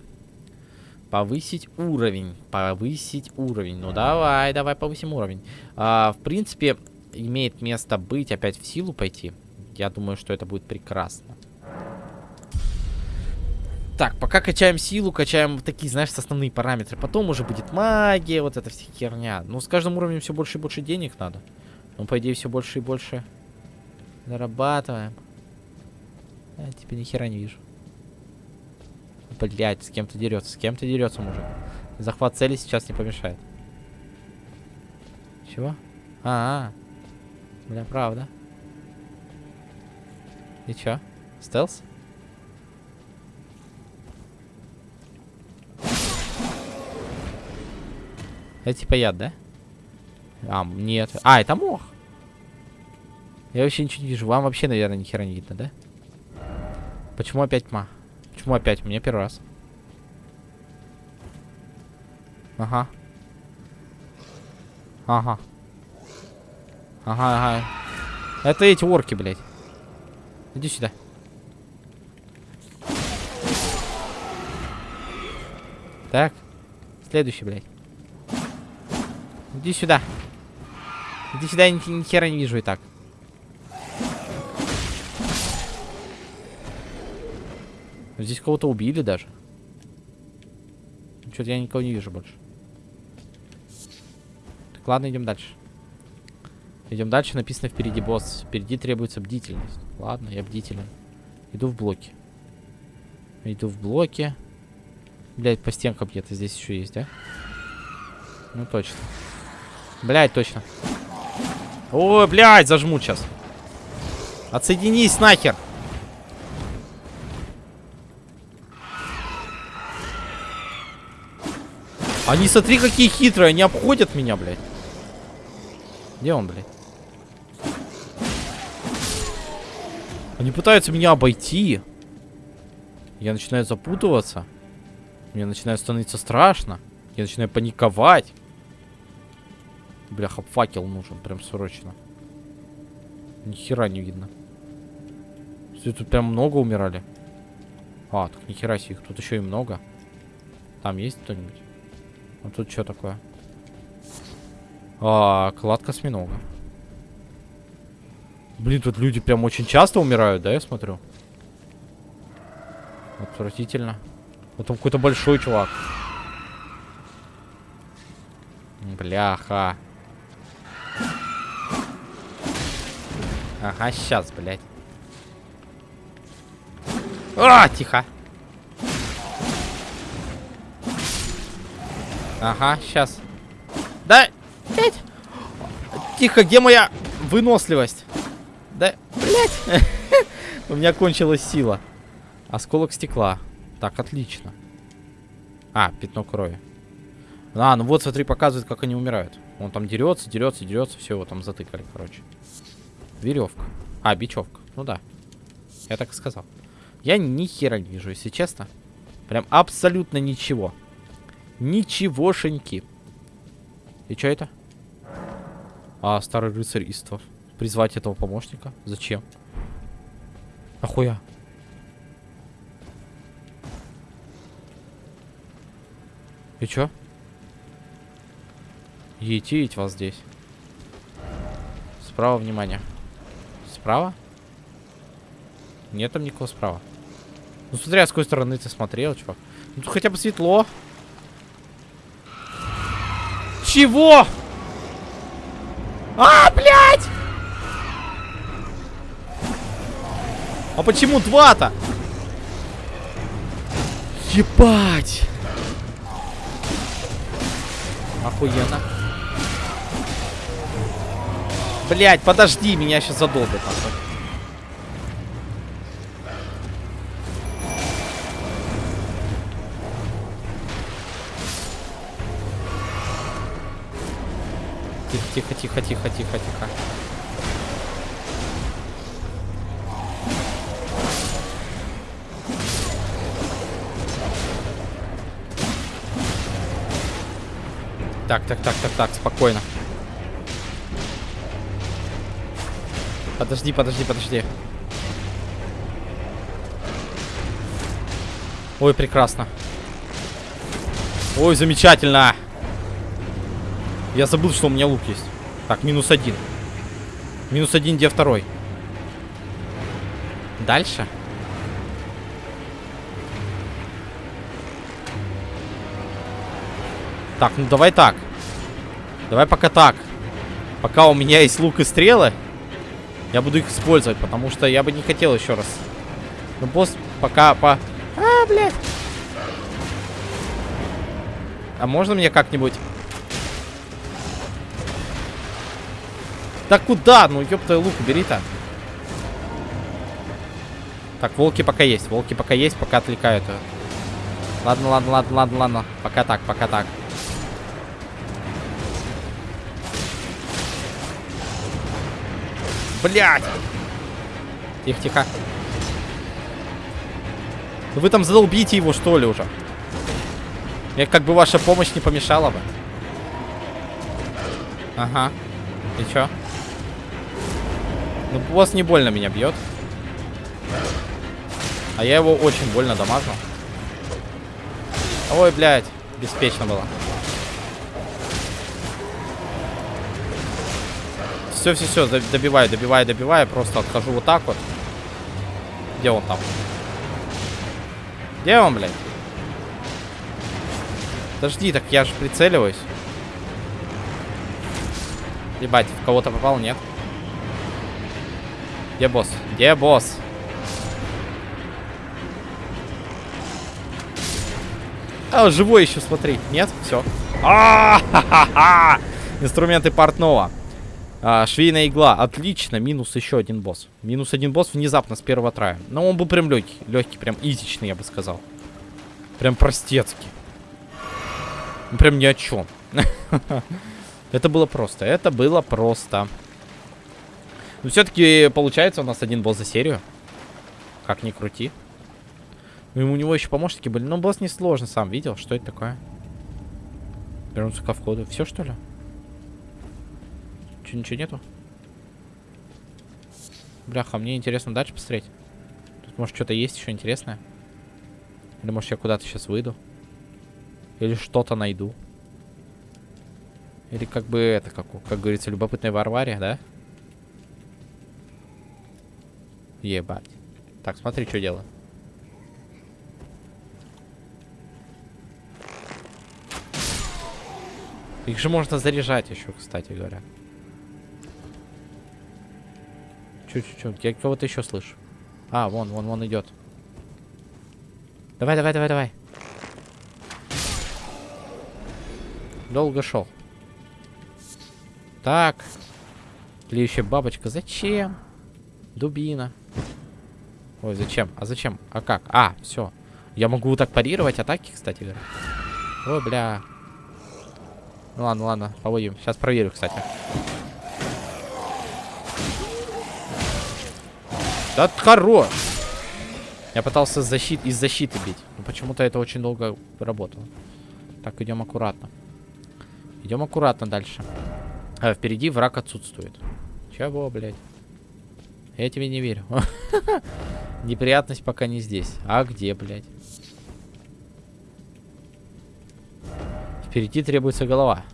Повысить уровень. Повысить уровень. Ну давай, давай повысим уровень. А, в принципе, имеет место быть опять в силу пойти. Я думаю, что это будет прекрасно. Так, пока качаем силу, качаем такие, знаешь, основные параметры. Потом уже будет магия, вот эта вся херня. Ну, с каждым уровнем все больше и больше денег надо. Ну, по идее, все больше и больше зарабатываем. А, теперь ни хера не вижу. Блять, с кем-то дерется, с кем-то дерется мужик. Захват цели сейчас не помешает. Чего? А, -а, -а. бля, правда. И чё? Стелс? Это типа яд, да? А, нет. А, это мох. Я вообще ничего не вижу. Вам вообще, наверное, ни хера не видно, да? Почему опять тьма? Почему опять? Меня первый раз. Ага. Ага. Ага, ага. Это эти орки, блядь. Иди сюда. Так. Следующий, блядь. Иди сюда. Иди сюда, я ни, ни хера не вижу и так. Здесь кого-то убили даже. Что-то я никого не вижу больше. Так, ладно, идем дальше. Идем дальше, написано впереди босс. Впереди требуется бдительность. Ладно, я бдителен. Иду в блоки. Иду в блоки. Блять, по стенкам где-то здесь еще есть, да? Ну точно. Блять, точно. Ой, блядь, зажму сейчас. Отсоединись нахер. Они, смотри, какие хитрые. Они обходят меня, блядь. Где он, блядь? Они пытаются меня обойти. Я начинаю запутываться. Мне начинает становиться страшно. Я начинаю паниковать. Бляха, факел нужен, прям срочно. Ни хера не видно. Все, тут прям много умирали. А, так ни хера себе, тут еще и много. Там есть кто-нибудь? А тут что такое? А, кладка осьминога. Блин, тут люди прям очень часто умирают, да, я смотрю? Отвратительно. Вот там какой-то большой чувак. Бляха. Ага, сейчас, блядь. А, тихо. Ага, сейчас. Да, блядь. Тихо, где моя выносливость? Да, блядь. У меня кончилась сила. Осколок стекла. Так, отлично. А, пятно крови. А, ну вот, смотри, показывает, как они умирают. Он там дерется, дерется, дерется. Все, его там затыкали, короче. Веревка. А, бечевка. Ну да. Я так и сказал. Я ни хера не вижу, если честно. Прям абсолютно ничего. Ничегошеньки. И что это? А, старый рыцарь Иствов. Призвать этого помощника? Зачем? Нахуя? И чё? Етить вас здесь. Справа, внимание. Справа? Нет там никого справа. Ну смотри, а с какой стороны ты смотрел, чувак. Ну тут хотя бы светло. Чего? А, блядь! А почему два-то? Ебать! Охуенно. Блять, подожди, меня сейчас задолбит. Нахуй. Тихо, тихо, тихо, тихо, тихо. Так, так, так, так, так, спокойно. Подожди, подожди, подожди. Ой, прекрасно. Ой, замечательно. Я забыл, что у меня лук есть. Так, минус один. Минус один, где второй? Дальше? Так, ну давай так. Давай пока так. Пока у меня есть лук и стрелы, я буду их использовать, потому что я бы не хотел еще раз. Ну, босс пока по... А, блядь. А можно мне как-нибудь... Да куда? Ну, ёпта, лук убери-то. Так, волки пока есть. Волки пока есть, пока отвлекают. Ладно, ладно, ладно, ладно, ладно. Пока так, пока так. Блять! Тихо, тихо. Вы там задолбите его, что ли, уже? Мне как бы ваша помощь не помешала бы. Ага. И чё? Ну, босс не больно меня бьет. А я его очень больно дамажу. Ой, блядь. Беспечно было. Все, все, все, добиваю, добиваю, добиваю. Просто отхожу вот так вот. Где он там? Где он, блядь? Подожди, так я же прицеливаюсь. Ебать, в кого-то попал, нет? Где босс? Где босс? А, живой еще, смотри. Нет? Все. А, -ха -ха -ха! Инструменты портного. А, швейная игла. Отлично. Минус еще один босс. Минус один босс внезапно с первого трая. Но он был прям легкий. Легкий, прям изичный, я бы сказал. Прям простецкий. Прям ни о чем. Это было просто. Это было просто. Но все-таки получается у нас один босс за серию. Как ни крути. Ну, у него еще помощники были. Но босс не сложно, сам видел. Что это такое? Вернуться ко входу. Все, что ли? Че, ничего нету? Бляха, мне интересно дальше посмотреть. Тут, может, что-то есть еще интересное? Или, может, я куда-то сейчас выйду? Или что-то найду? Или как бы это, как, как говорится, любопытная Варвария, да? Ебать. Так, смотри, что делаю. Их же можно заряжать еще, кстати говоря. Чуть-чуть. Я кого-то еще слышу. А, вон, вон, вон идет. Давай, давай, давай, давай. Долго шел. Так. Тлеющая бабочка. Зачем? Дубина. Ой, зачем? А зачем? А как? А, все. Я могу так парировать атаки, кстати говоря. Ой, бля. Ну ладно, ладно, поводим. Сейчас проверю, кстати. Да хорош! Я пытался защит... из защиты бить. Но почему-то это очень долго работало. Так, идем аккуратно. Идем аккуратно дальше. А, впереди враг отсутствует. Чего, блядь? Я тебе не верю. Неприятность пока не здесь. А где, блядь? Впереди требуется голова.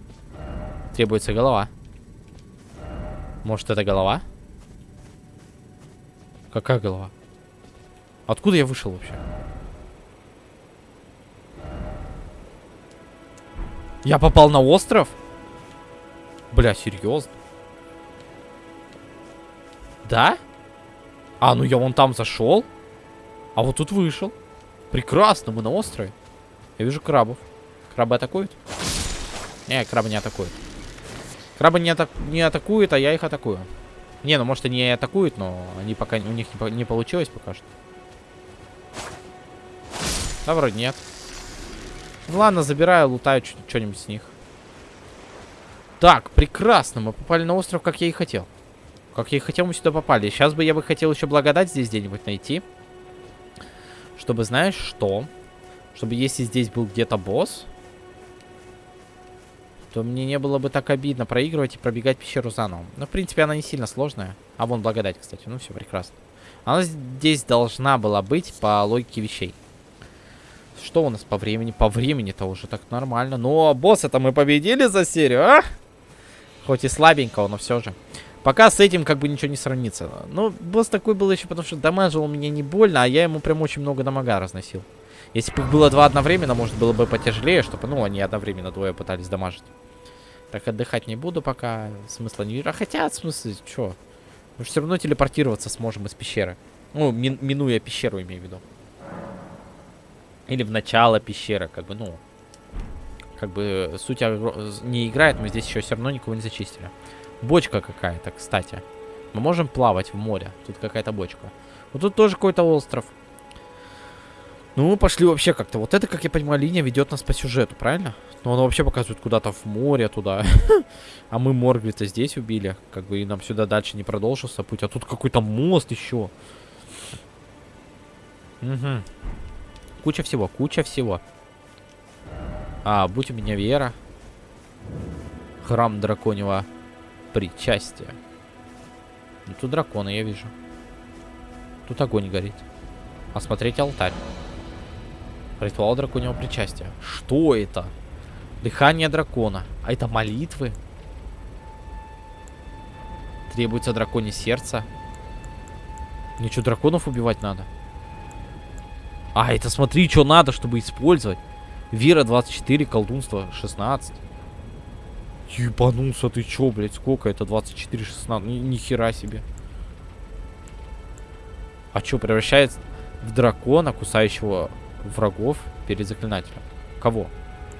Требуется голова. Может, это голова? Какая голова? Откуда я вышел вообще? Я попал на остров? Бля, серьезно? Да? А, ну я вон там зашел. А вот тут вышел. Прекрасно, мы на острове. Я вижу крабов. Крабы атакуют? Не, крабы не атакуют. Крабы не, атак не атакуют, а я их атакую. Не, ну может они и атакуют, но они пока у них не, не получилось пока что. Да, вроде нет. Ну ладно, забираю, лутаю что-нибудь с них. Так, прекрасно. Мы попали на остров, как я и хотел. Как я и хотел, мы сюда попали. Сейчас бы я бы хотел еще благодать здесь где-нибудь найти. Чтобы, знаешь, что? Чтобы если здесь был где-то босс, то мне не было бы так обидно проигрывать и пробегать пещеру заново. Но, в принципе, она не сильно сложная. А вон благодать, кстати. Ну, все прекрасно. Она здесь должна была быть по логике вещей. Что у нас по времени? По времени-то уже так нормально. Но босса-то мы победили за серию, а? Хоть и слабенького, но все же. Пока с этим как бы ничего не сравнится. Ну, босс такой был еще, потому что дамажил меня не больно, а я ему прям очень много дамага разносил. Если бы их было два одновременно, может было бы потяжелее, чтобы, ну, они одновременно двое пытались дамажить. Так, отдыхать не буду пока. Смысла не вижу. А хотя, в смысле, что? Мы же все равно телепортироваться сможем из пещеры. Ну, мин минуя пещеру, имею в виду. Или в начало пещеры, как бы, ну. как бы суть не играет, мы здесь еще все равно никого не зачистили. Бочка какая-то, кстати. Мы можем плавать в море. Тут какая-то бочка. Вот тут тоже какой-то остров. Ну, мы пошли вообще как-то. Вот это, как я понимаю, линия ведет нас по сюжету, правильно? Ну, она вообще показывает куда-то в море туда. а мы Моргли-то здесь убили. Как бы и нам сюда дальше не продолжился путь. А тут какой-то мост еще. Угу. Куча всего, куча всего. А, будь у меня вера. Храм драконьего причастия. Ну, тут драконы, я вижу. Тут огонь горит. Осмотреть алтарь. Ритуал драконьего причастия. Что это? Дыхание дракона. А это молитвы? Требуется драконе сердце. Мне драконов убивать надо? А, это смотри, что надо, чтобы использовать. Вера 24, колдунство 16. Ебанулся ты чё, блядь, сколько это? 24, 16, ни, ни хера себе. А чё, превращается в дракона, кусающего врагов перед заклинателем? Кого?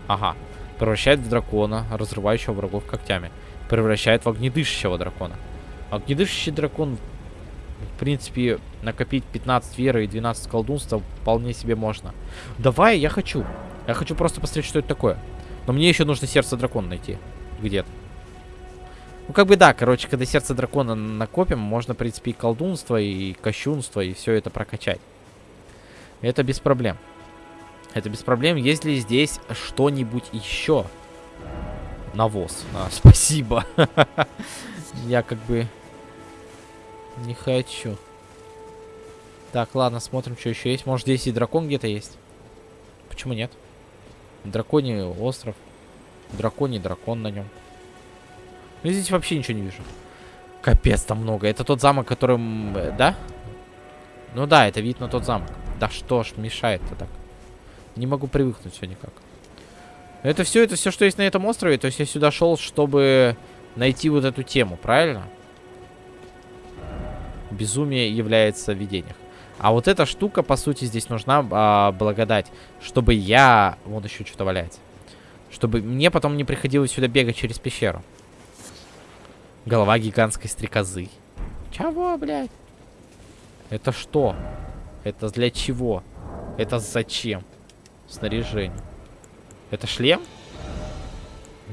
Ага. Превращает в дракона, разрывающего врагов когтями. Превращает в огнедышащего дракона. Огнедышащий дракон, в принципе, накопить 15 веры и 12 колдунства вполне себе можно. Давай, я хочу. Я хочу просто посмотреть, что это такое. Но мне еще нужно сердце дракона найти где-то. Ну, как бы да, короче, когда сердце дракона накопим, можно, в принципе, и колдунство, и кощунство, и все это прокачать. Это без проблем. Это без проблем. Есть ли здесь что-нибудь еще? Навоз. А, спасибо. Я как бы не хочу. Так, ладно, смотрим, что еще есть. Может, здесь и дракон где-то есть? Почему нет? Драконий остров. Драконий дракон на нем. Ну, здесь вообще ничего не вижу. Капец, там много. Это тот замок, которым... Э, да? Ну да, это вид на тот замок. Да что ж мешает-то так? Не могу привыкнуть все никак. Это все, это все, что есть на этом острове. То есть я сюда шел, чтобы найти вот эту тему, правильно? Безумие является в видениях. А вот эта штука, по сути, здесь нужна а, благодать. Чтобы я... Вот еще что-то валяется. Чтобы мне потом не приходилось сюда бегать через пещеру. Голова гигантской стрекозы. Чего, блядь? Это что? Это для чего? Это зачем? Снаряжение. Это шлем?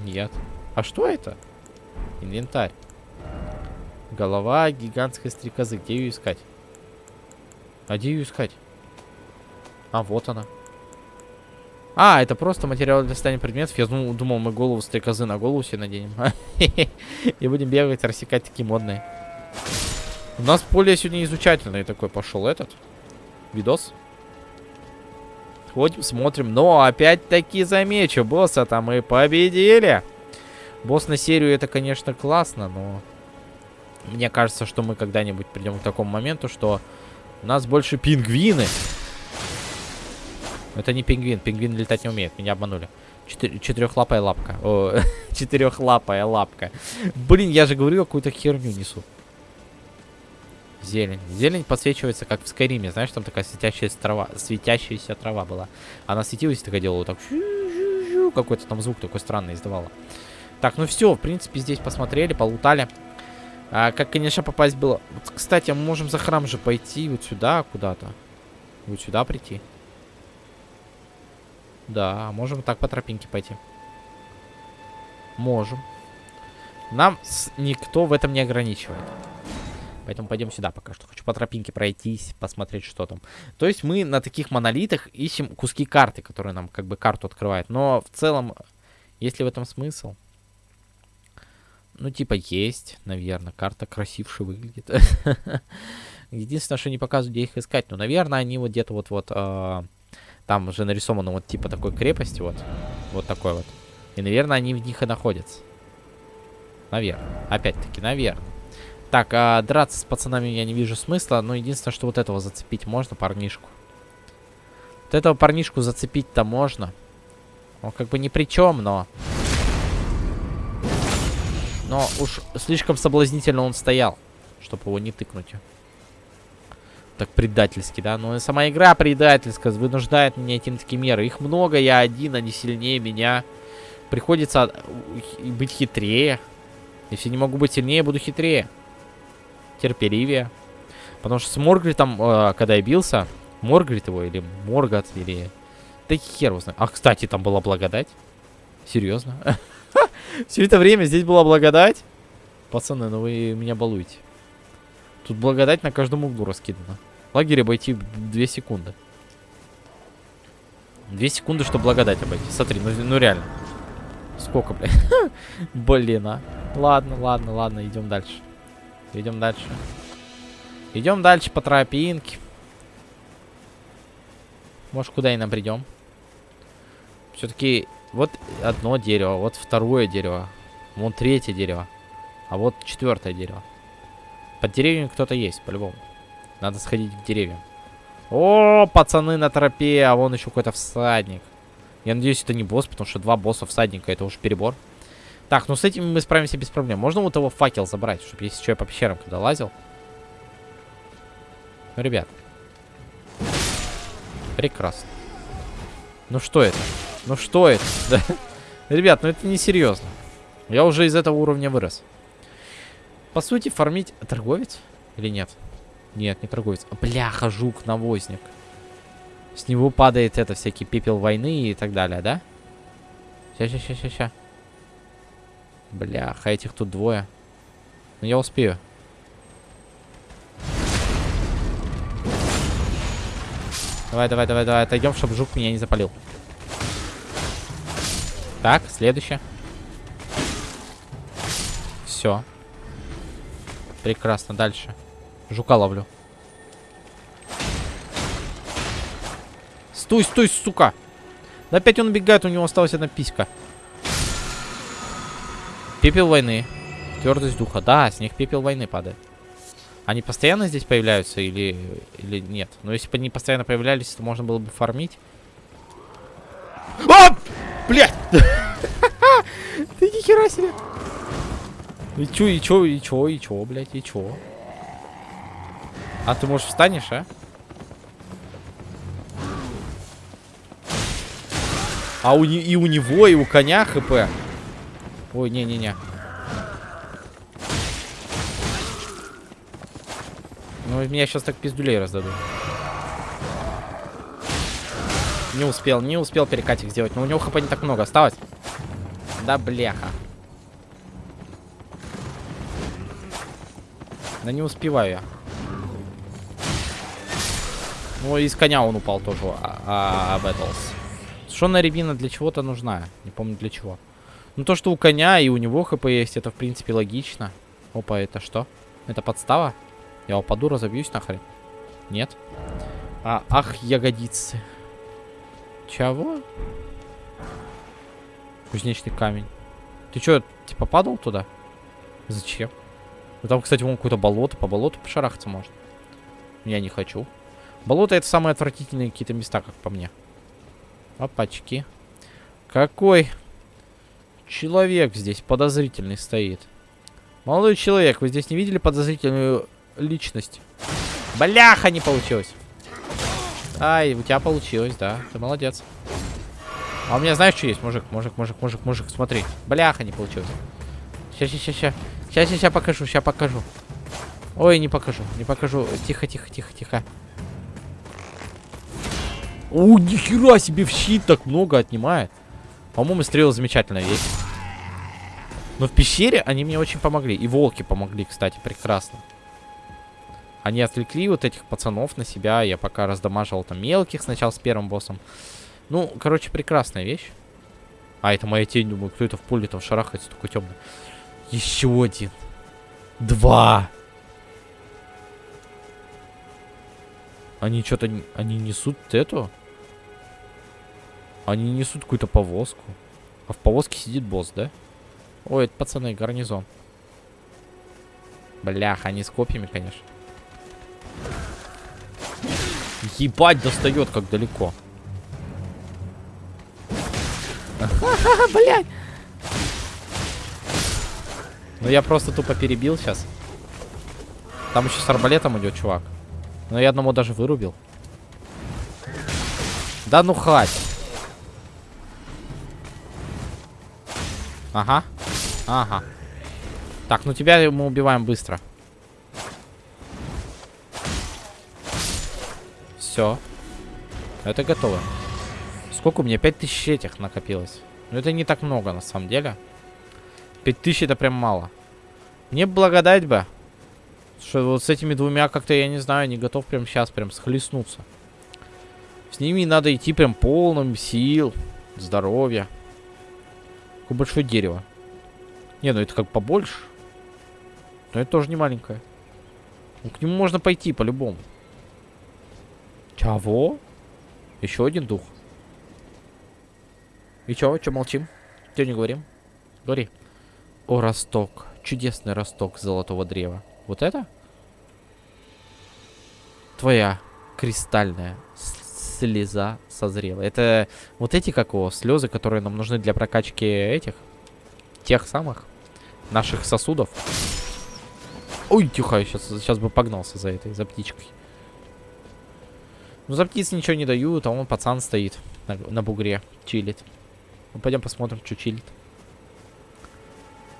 Нет. А что это? Инвентарь. Голова гигантской стрекозы. Где ее искать? А где ее искать? А, вот она. А, это просто материал для создания предметов. Я думал, думал мы голову стрекозы на голову себе наденем. И будем бегать, рассекать такие модные. У нас более сегодня изучательный такой пошел этот видос. Ходим, смотрим. Но опять-таки замечу, босса-то мы победили. Босс на серию это, конечно, классно, но... Мне кажется, что мы когда-нибудь придем к такому моменту, что у нас больше пингвины. Это не пингвин. Пингвин летать не умеет. Меня обманули. Четыр четырехлапая лапка. Четырехлапая лапка. Блин, я же говорю, какую-то херню несу. Зелень. Зелень подсвечивается, как в Скайриме. Знаешь, там такая светящаяся трава, светящаяся трава была. Она светилась такая делала так. Какой-то там звук такой странный издавала. Так, ну все, в принципе, здесь посмотрели, полутали. А, как, конечно, попасть было... Вот, кстати, мы можем за храм же пойти вот сюда куда-то. Вот сюда прийти. Да, можем так по тропинке пойти. Можем. Нам никто в этом не ограничивает. Поэтому пойдем сюда пока что. Хочу по тропинке пройтись, посмотреть, что там. То есть мы на таких монолитах ищем куски карты, которые нам как бы карту открывают. Но в целом, есть ли в этом смысл? Ну, типа, есть, наверное. Карта красивше выглядит. Единственное, что не показывают, где их искать. Ну, наверное, они вот где-то вот-вот... Там уже нарисовано вот типа такой крепости, вот. Вот такой вот. И, наверное, они в них и находятся. Наверное. Опять-таки, наверное. Так, а драться с пацанами я не вижу смысла. Но единственное, что вот этого зацепить можно, парнишку. Вот этого парнишку зацепить-то можно. Он как бы ни при чем, но... Но уж слишком соблазнительно он стоял, чтобы его не тыкнуть так предательски, да. Но сама игра предательская, вынуждает меня идти на такие меры. Их много, я один, они сильнее меня. Приходится быть хитрее. Если не могу быть сильнее, буду хитрее. Терпеливее. Потому что с Моргритом, э, когда я бился, Моргрит его или Моргат, или... Да хер его знает. А, кстати, там была благодать. Серьезно? Все это время здесь была благодать? Пацаны, ну вы меня балуете. Тут благодать на каждом углу раскидана. Лагерь обойти 2 секунды. 2 секунды, чтобы благодать обойти. Смотри, ну, ну реально. Сколько, блядь? Блин, а. Ладно, ладно, ладно, идем дальше. Идем дальше. Идем дальше по тропинке. Может, куда и нам придем? Все-таки вот одно дерево, вот второе дерево, вон третье дерево, а вот четвертое дерево. Под деревьями кто-то есть, по-любому. Надо сходить к деревьям. О, пацаны на тропе, а вон еще какой-то всадник. Я надеюсь, это не босс, потому что два босса всадника, это уж перебор. Так, ну с этим мы справимся без проблем. Можно вот его факел забрать, чтобы если что, я по пещерам когда лазил. Ну, ребят. Прекрасно. Ну что это? Ну что это? Ребят, ну это не серьезно. Я уже из этого уровня вырос. По сути, фармить... Торговец? Или нет? Нет, не торговец. Бляха, жук, навозник. С него падает это, всякий пепел войны и так далее, да? Ща, ща, ща, ща, ща. Бляха, этих тут двое. Ну, я успею. Давай, давай, давай, давай, отойдем, чтобы жук меня не запалил. Так, следующее. Все. Прекрасно, дальше. Жука ловлю. Стой, стой, сука. Да опять он убегает, у него осталась одна писька. Пепел войны. Твердость духа. Да, с них пепел войны падает. Они постоянно здесь появляются или, или нет? Но если бы они постоянно появлялись, то можно было бы фармить. А! Блядь! Ты нихера себе! И чё, и чё, и чё, и чё, блядь, и чё? А ты, можешь встанешь, а? А у, и у него, и у коня хп. Ой, не-не-не. Ну, меня сейчас так пиздулей раздадут. Не успел, не успел перекатик сделать. Но у него хп не так много осталось. Да бляха. Да не успеваю я. Ну, из коня он упал тоже, а, а, Бэтлс. Шонная рябина для чего-то нужна. Не помню для чего. Ну, то, что у коня и у него хп есть, это, в принципе, логично. Опа, это что? Это подстава? Я упаду, разобьюсь нахрен? Нет? А, ах, ягодицы. Чего? Кузнечный камень. Ты что, типа падал туда? Зачем? Ну там, кстати, вон какое-то болото. По болоту пошарахаться можно. Я не хочу. Болото это самые отвратительные какие-то места, как по мне. Опачки. Какой человек здесь подозрительный стоит. Молодой человек, вы здесь не видели подозрительную личность? Бляха, не получилось. Ай, у тебя получилось, да. Ты молодец. А у меня знаешь, что есть? Мужик, мужик, мужик, мужик, мужик, смотри. Бляха, не получилось. Сейчас, сейчас, сейчас. Сейчас, сейчас покажу, сейчас покажу. Ой, не покажу, не покажу. Тихо, тихо, тихо, тихо. О, нихера себе в щит так много отнимает. По-моему, стрелы замечательная вещь. Но в пещере они мне очень помогли. И волки помогли, кстати, прекрасно. Они отвлекли вот этих пацанов на себя. Я пока раздамаживал там мелких сначала с первым боссом. Ну, короче, прекрасная вещь. А, это моя тень, думаю, кто это в поле там шарахается, такой темный. Еще один. Два. Они что-то... Они несут эту? Они несут какую-то повозку. А в повозке сидит босс, да? Ой, это пацаны, гарнизон. Блях, они с копьями, конечно. Ебать, достает как далеко. Блять. Ну я просто тупо перебил сейчас. Там еще с арбалетом идет чувак. Но я одному даже вырубил. Да ну хать. Ага. Ага. Так, ну тебя мы убиваем быстро. Все. Это готово. Сколько у меня? 5000 этих накопилось. Но это не так много, на самом деле. 5000 это прям мало. Мне благодать бы. Что вот с этими двумя как-то, я не знаю, не готов прям сейчас прям схлестнуться. С ними надо идти прям полным сил, здоровья. Какое большое дерево. Не, ну это как побольше. Но это тоже не маленькое. Ну, к нему можно пойти по-любому. Чего? Еще один дух. И чё, чё молчим? Чё не говорим? Говори. О, росток. Чудесный росток золотого древа. Вот это? Твоя кристальная слеза созрела. Это вот эти, как его, слезы, которые нам нужны для прокачки этих, тех самых наших сосудов. Ой, тихо, сейчас, сейчас бы погнался за этой, за птичкой. Ну, за птиц ничего не дают, а он пацан стоит на, на бугре, чилит. Ну, пойдем посмотрим, что чилит.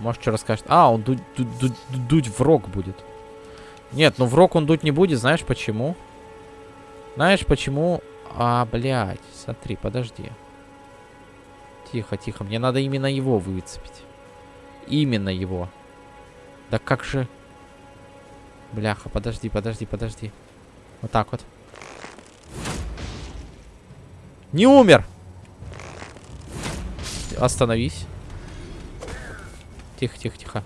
Может, что расскажет. А, он дуть, дуть, дуть, дуть в рог будет. Нет, ну в рог он дуть не будет, знаешь почему? Знаешь почему? А, блядь, смотри, подожди. Тихо, тихо, мне надо именно его выцепить. Именно его. Да как же... Бляха, подожди, подожди, подожди. Вот так вот. Не умер! Остановись. Тихо, тихо, тихо.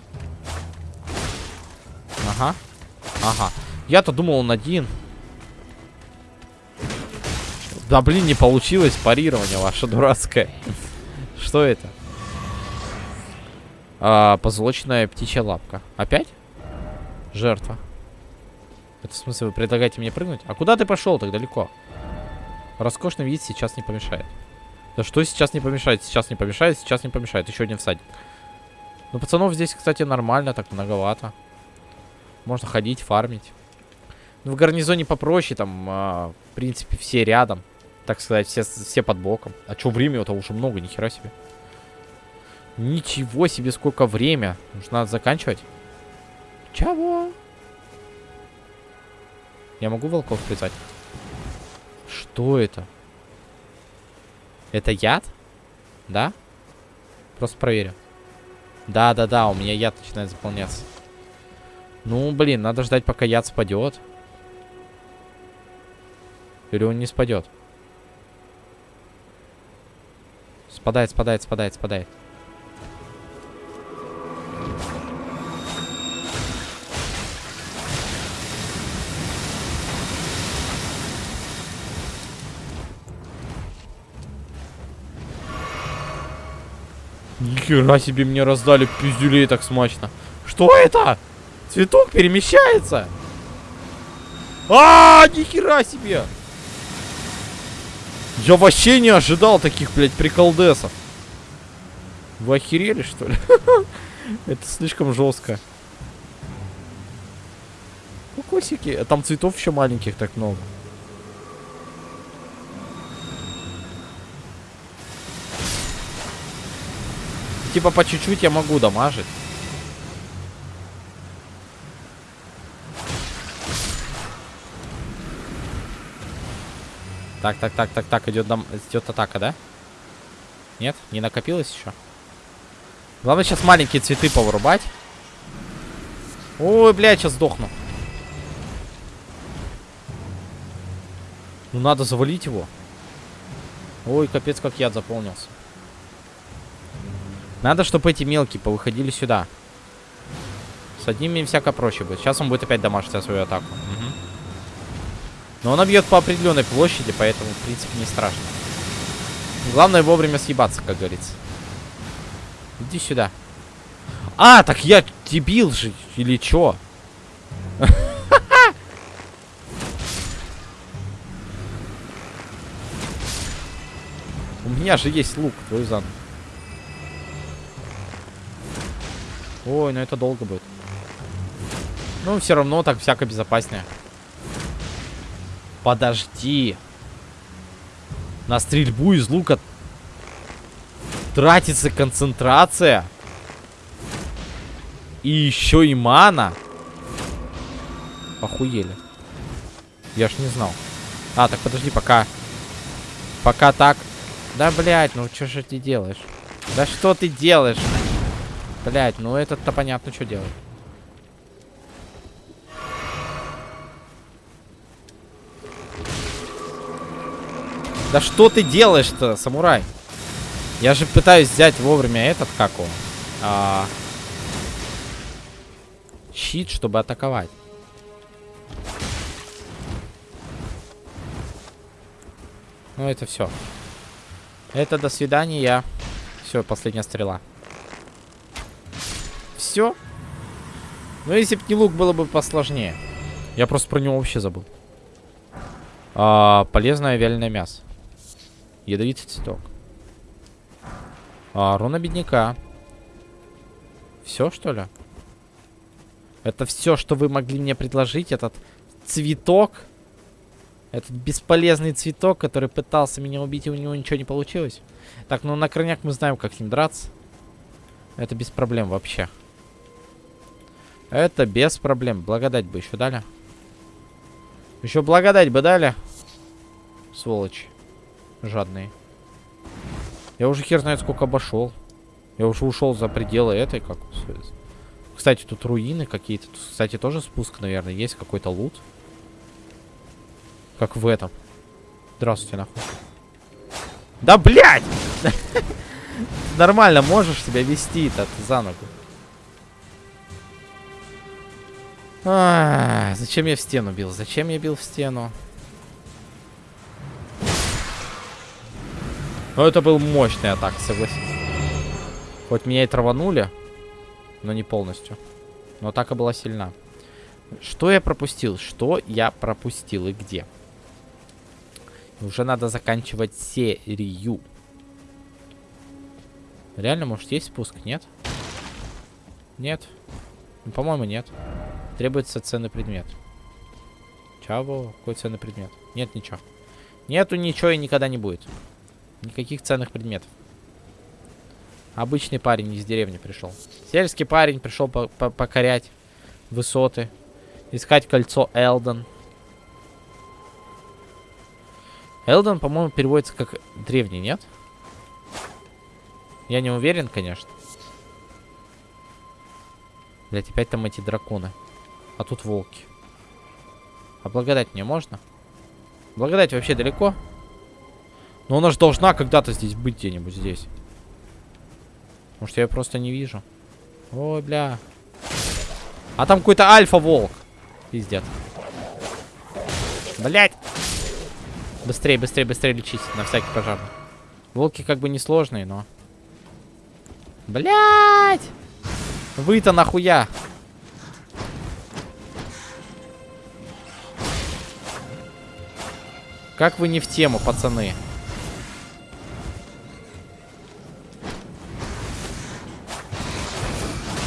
Ага. Ага. Я-то думал, он один. Да, блин, не получилось парирование ваше дурацкое. Что это? А, позолоченная птичья лапка. Опять? Жертва. Это в смысле вы предлагаете мне прыгнуть? А куда ты пошел так далеко? Роскошный вид сейчас не помешает. Да что сейчас не помешает? Сейчас не помешает, сейчас не помешает. Еще один всадник. Ну, пацанов здесь, кстати, нормально, так многовато. Можно ходить, фармить. Ну, в гарнизоне попроще, там, а, в принципе, все рядом. Так сказать, все, все под боком. А что время? Это уже много, нихера себе. Ничего себе, сколько время. Надо заканчивать? Чего? Я могу волков призвать? Что это? Это яд? Да? Просто проверю. Да-да-да, у меня яд начинает заполняться. Ну, блин, надо ждать, пока яд спадет. Или он не спадет? Спадает, спадает, спадает, спадает. Нихера себе мне раздали пиздюлей так смачно. Что это? Цветок перемещается. А, -а, -а нихера себе. Я вообще не ожидал таких, блядь, приколдесов. Вы охерели, что ли? Это слишком жестко. Кокосики. Там цветов еще маленьких так много. Типа по чуть-чуть я могу дамажить. Так, так, так, так, так, идет, дам... идет атака, да? Нет? Не накопилось еще? Главное сейчас маленькие цветы повырубать. Ой, блядь, сейчас сдохну. Ну, надо завалить его. Ой, капец, как яд заполнился. Надо, чтобы эти мелкие повыходили сюда. С одними всяко проще будет. Сейчас он будет опять дамажить свою атаку. Угу. Но он бьет по определенной площади, поэтому, в принципе, не страшно. Главное вовремя съебаться, как говорится. Иди сюда. А, так я дебил же, или чё? У меня же есть лук, твой зан. Ой, ну это долго будет. Ну, все равно так всяко безопаснее. Подожди. На стрельбу из лука тратится концентрация. И еще и мана. Охуели. Я ж не знал. А, так подожди, пока... Пока так... Да, блядь, ну что же ты делаешь? Да что ты делаешь? Блядь, ну этот-то понятно, что делать. Да что ты делаешь-то, самурай? Я же пытаюсь взять вовремя этот, как он? А... Щит, чтобы атаковать. Ну, это все. Это до свидания. Все, последняя стрела. Все. Ну, если бы не лук, было бы посложнее. Я просто про него вообще забыл. А, полезное вяленое мясо. Ядовитый цветок. А, руна бедняка. Все, что ли? Это все, что вы могли мне предложить? Этот цветок? Этот бесполезный цветок, который пытался меня убить, и у него ничего не получилось. Так, ну на крайняк мы знаем, как с ним драться. Это без проблем вообще. Это без проблем. Благодать бы еще дали. Еще благодать бы дали. Сволочь. Жадные. Я уже хер знает сколько обошел. Я уже ушел за пределы этой, как... Кстати, тут руины какие-то. Кстати, тоже спуск, наверное, есть какой-то лут. Как в этом. Здравствуйте, нахуй. Да, блядь! Нормально можешь себя вести-то за ногу. А, зачем я в стену бил? Зачем я бил в стену? Ну, это был мощный атак, согласись. Хоть меня и траванули, но не полностью. Но атака была сильна. Что я пропустил? Что я пропустил и где? Уже надо заканчивать серию. Реально, может, есть спуск? Нет? Нет. Ну, По-моему, нет. Требуется ценный предмет. Чего? Какой ценный предмет? Нет ничего. Нету ничего и никогда не будет. Никаких ценных предметов. Обычный парень из деревни пришел. Сельский парень пришел по -по покорять высоты. Искать кольцо Элден. Элден, по-моему, переводится как древний, нет? Я не уверен, конечно. Блять, опять там эти драконы. А тут волки. А благодать мне можно? Благодать вообще далеко? Но она же должна когда-то здесь быть где-нибудь здесь. Может, я просто не вижу. Ой, бля. А там какой-то альфа-волк. Пиздец. Блять. Быстрее, быстрее, быстрее лечить на всякий пожарный. Волки как бы несложные, но... Блять! Вы-то нахуя? Как вы не в тему, пацаны?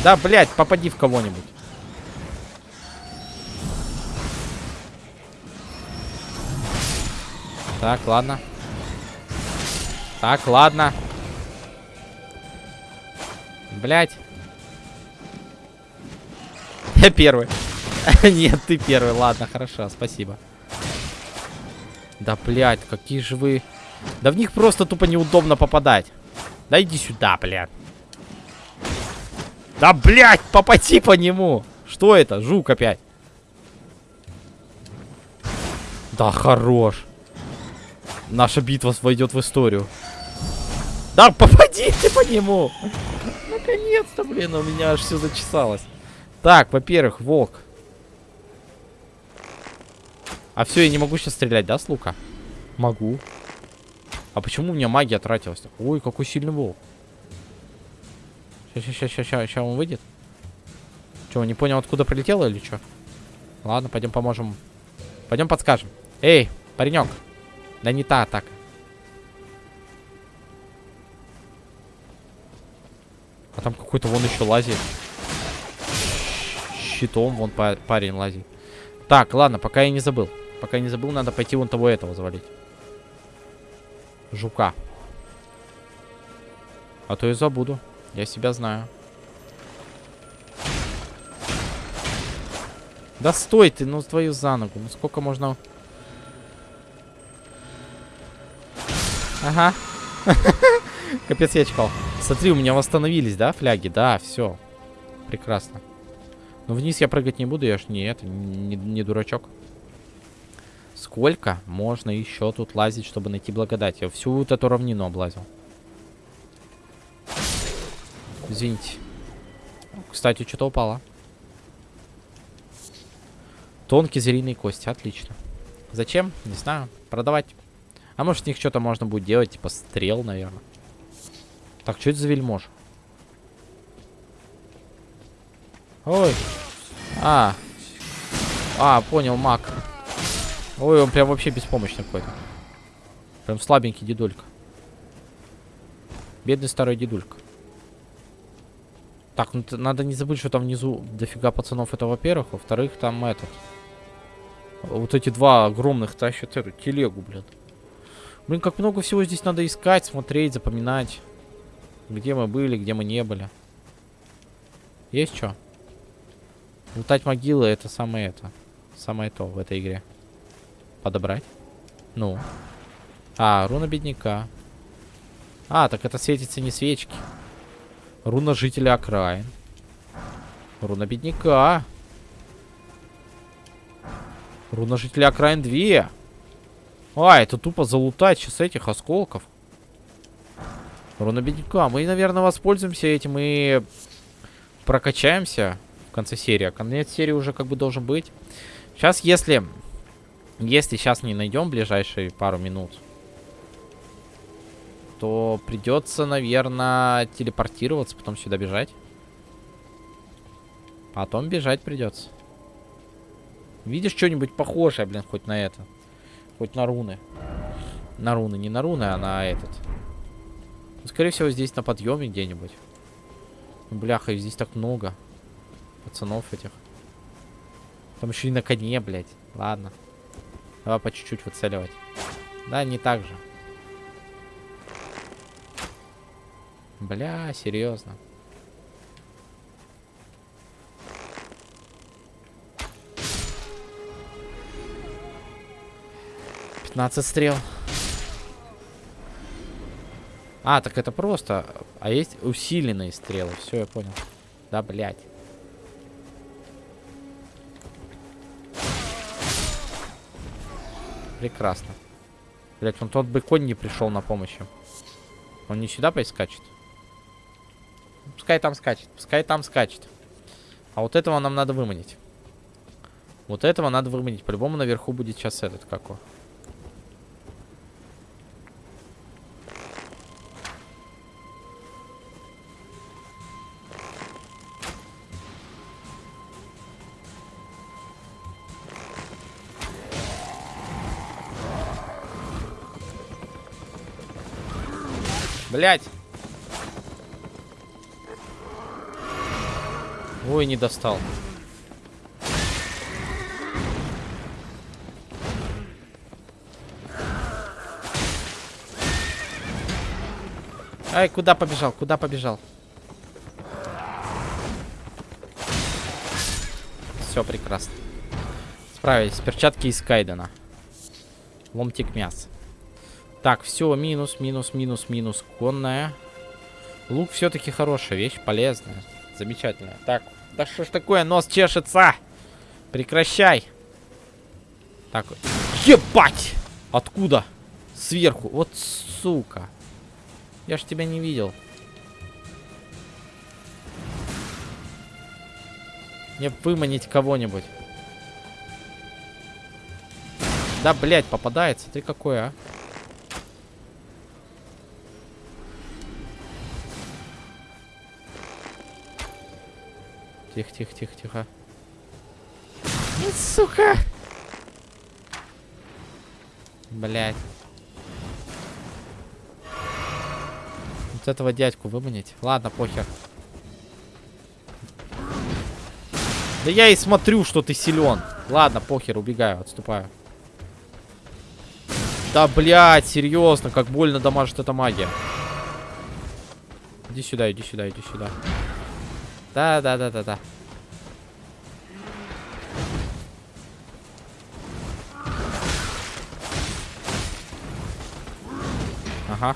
Да, блядь, попади в кого-нибудь. Так, ладно. Так, ладно. Блять. Я первый. Нет, ты первый. Ладно, хорошо, спасибо. Да, блядь, какие же вы... Да в них просто тупо неудобно попадать. Да иди сюда, блядь. Да, блядь, попади по нему. Что это? Жук опять. Да, хорош. Наша битва войдет в историю. Да, попади ты по нему. Наконец-то, блин, у меня аж все зачесалось. Так, во-первых, волк. А все, я не могу сейчас стрелять, да, с лука? Могу. А почему у меня магия тратилась? Ой, какой сильный волк. Сейчас, сейчас, сейчас, сейчас, сейчас он выйдет. Че, не понял, откуда прилетело или что? Ладно, пойдем поможем. Пойдем подскажем. Эй, паренек. Да не та атака. А там какой-то вон еще лазит. Щитом вон парень лазит. Так, ладно, пока я не забыл. Пока не забыл, надо пойти вон того этого завалить. Жука. А то и забуду. Я себя знаю. Да стой ты, ну твою за ногу. Ну сколько можно... Ага. Капец, я чекал. Смотри, у меня восстановились, да, фляги? Да, все. Прекрасно. Но вниз я прыгать не буду, я ж не это, не, не дурачок. Сколько можно еще тут лазить, чтобы найти благодать? Я всю вот эту равнину облазил. Извините. Кстати, что-то упало. Тонкие звериные кости, отлично. Зачем? Не знаю. Продавать. А может, с них что-то можно будет делать, типа стрел, наверное. Так, что это за вельмож? Ой. А. А, понял, маг. Ой, он прям вообще беспомощный какой-то. Прям слабенький дедулька. Бедный старый дедулька. Так, ну надо не забыть, что там внизу дофига пацанов, это во-первых. Во-вторых, там этот. Вот эти два огромных тащат эту телегу, блин. Блин, как много всего здесь надо искать, смотреть, запоминать. Где мы были, где мы не были. Есть что? Лутать могилы это самое это. Самое то в этой игре. Подобрать. Ну. А, руна бедняка. А, так это светится не свечки. Руна жителя окраин. Руна бедняка. Руна жителя окраин 2. А, это тупо залутать сейчас этих осколков. Руна бедняка. Мы, наверное, воспользуемся этим и прокачаемся в конце серии. А конец серии уже как бы должен быть. Сейчас, если если сейчас не найдем ближайшие пару минут, то придется, наверное, телепортироваться, потом сюда бежать. Потом бежать придется. Видишь что-нибудь похожее, блин, хоть на это? Хоть на руны. На руны, не на руны, а на этот. Скорее всего, здесь на подъеме где-нибудь. Бляха, здесь так много. Пацанов этих. Там еще и на коне, блядь. Ладно. Давай по чуть-чуть выцеливать. Да, не так же. Бля, серьезно. Пятнадцать стрел. А, так это просто. А есть усиленные стрелы. Все, я понял. Да, блядь. Прекрасно. Блять, он тот бы конь не пришел на помощь. Он не сюда поискачет? Пускай там скачет. Пускай там скачет. А вот этого нам надо выманить. Вот этого надо выманить. По-любому наверху будет сейчас этот какой. Блять. Ой, не достал. Ай, куда побежал? Куда побежал? Все прекрасно. Справились. Перчатки из Кайдена. Ломтик мяса. Так, все, минус, минус, минус, минус. Конная. Лук все-таки хорошая вещь, полезная. Замечательная. Так, да что ж такое, нос чешется? Прекращай. Так, ебать! Откуда? Сверху. Вот сука. Я ж тебя не видел. Мне выманить кого-нибудь. Да, блядь, попадается. Ты какой, а? Тихо, тихо, тихо, тихо. Сука! Блять. Вот этого дядьку выманить. Ладно, похер. Да я и смотрю, что ты силен. Ладно, похер, убегаю, отступаю. Да, блядь, серьезно, как больно дамажит эта магия. Иди сюда, иди сюда, иди сюда. Да-да-да-да-да. Ага.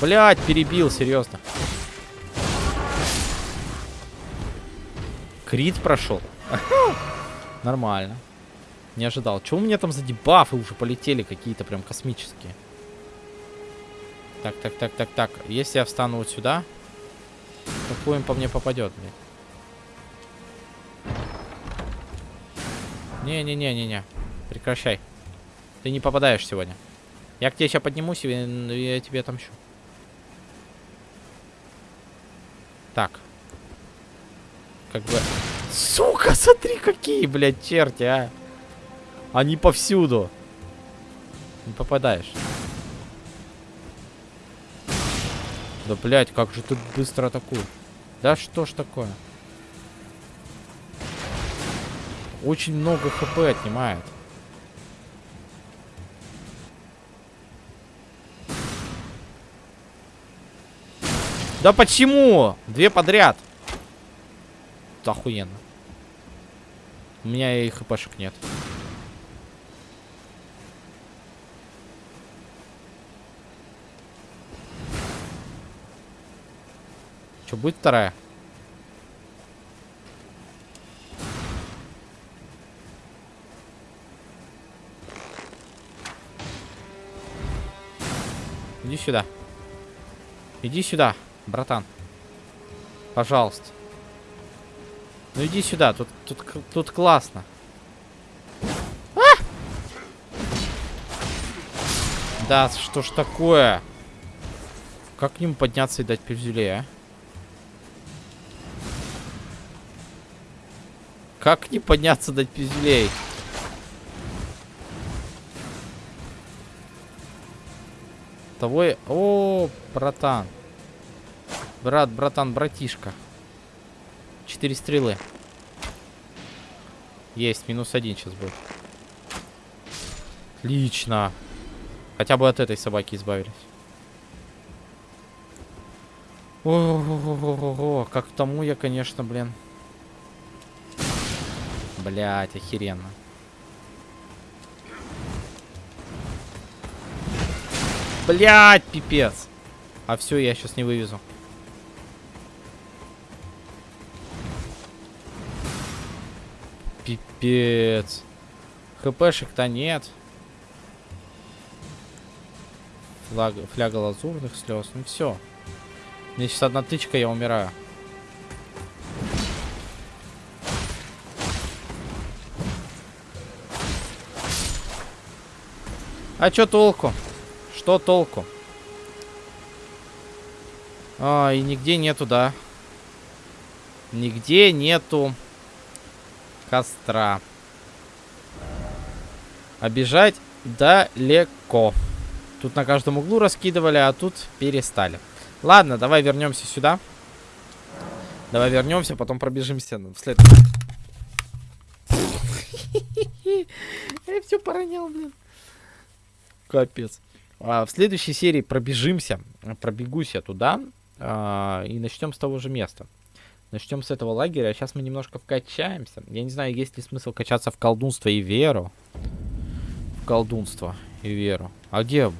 Блять, перебил, серьезно. Крит прошел. Нормально. Не ожидал. Чего у меня там за дебафы уже полетели какие-то прям космические? Так, так, так, так, так. Если я встану вот сюда, какой он по мне попадет, блин? Не-не-не-не-не. Прекращай. Ты не попадаешь сегодня. Я к тебе сейчас поднимусь, и я тебе отомщу. Так. Как бы... Сука, смотри, какие, блядь, черти, а. Они повсюду. Не попадаешь. Да, блядь, как же тут быстро атакуют. Да что ж такое? Очень много хп отнимает. Да почему? Две подряд. Это охуенно. У меня и хпшек нет. Что, будет вторая? Иди сюда. Иди сюда, братан. Пожалуйста. Ну иди сюда, тут, тут, тут классно. А! Да, что ж такое? Как к нему подняться и дать пивзюлей, а? Как не подняться дать пиздюлей? Того и... О, братан. Брат, братан, братишка. Четыре стрелы. Есть, минус один сейчас будет. Отлично. Хотя бы от этой собаки избавились. О, как тому я, конечно, блин. Блять, охеренно. Блять, пипец. А все, я сейчас не вывезу. Пипец. ХПшек-то нет. Флаг, фляга лазурных слез. Ну все. Мне сейчас одна тычка, я умираю. А чё толку? Что толку? А, и нигде нету, да. Нигде нету костра. Обижать далеко. Тут на каждом углу раскидывали, а тут перестали. Ладно, давай вернемся сюда. Давай вернемся, потом пробежимся вслед. Я все поронял, блин. Капец. А, в следующей серии пробежимся, пробегусь я туда а, и начнем с того же места. Начнем с этого лагеря. Сейчас мы немножко вкачаемся. Я не знаю, есть ли смысл качаться в колдунство и веру. В колдунство и веру. А где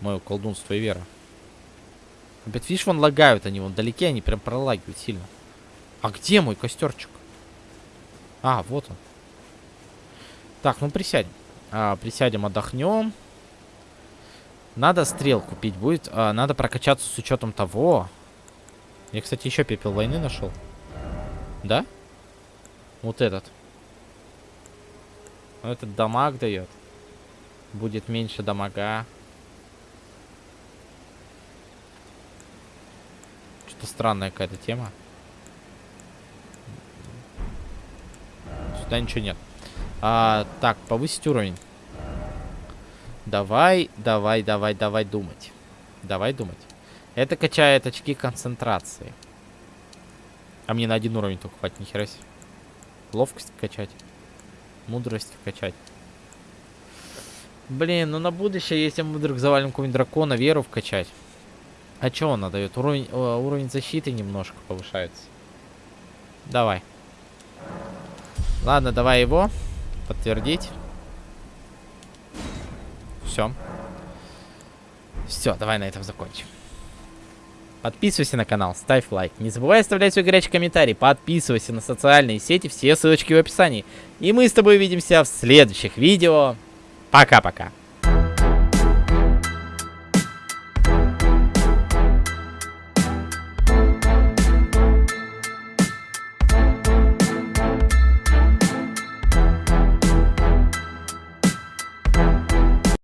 мое колдунство и вера? Опять, видишь, вон лагают они, вон далеки они прям пролагивают сильно. А где мой костерчик? А, вот он. Так, ну присядем. А, присядем, отдохнем. Надо стрел купить будет. А, надо прокачаться с учетом того. Я, кстати, еще пепел войны нашел. Да? Вот этот. Этот дамаг дает. Будет меньше дамага. Что-то странная какая-то тема. Сюда ничего нет. А, так, повысить уровень. Давай, давай, давай, давай думать. Давай думать. Это качает очки концентрации. А мне на один уровень только хватит, нихера себе. Ловкость качать. Мудрость качать. Блин, ну на будущее, если мы вдруг завалим какого-нибудь дракона, веру вкачать. А что он дает? Уровень, уровень защиты немножко повышается. Давай. Ладно, давай его. Подтвердить. Все. Все, давай на этом закончим. Подписывайся на канал, ставь лайк. Не забывай оставлять свой горячий комментарий. Подписывайся на социальные сети, все ссылочки в описании. И мы с тобой увидимся в следующих видео. Пока-пока.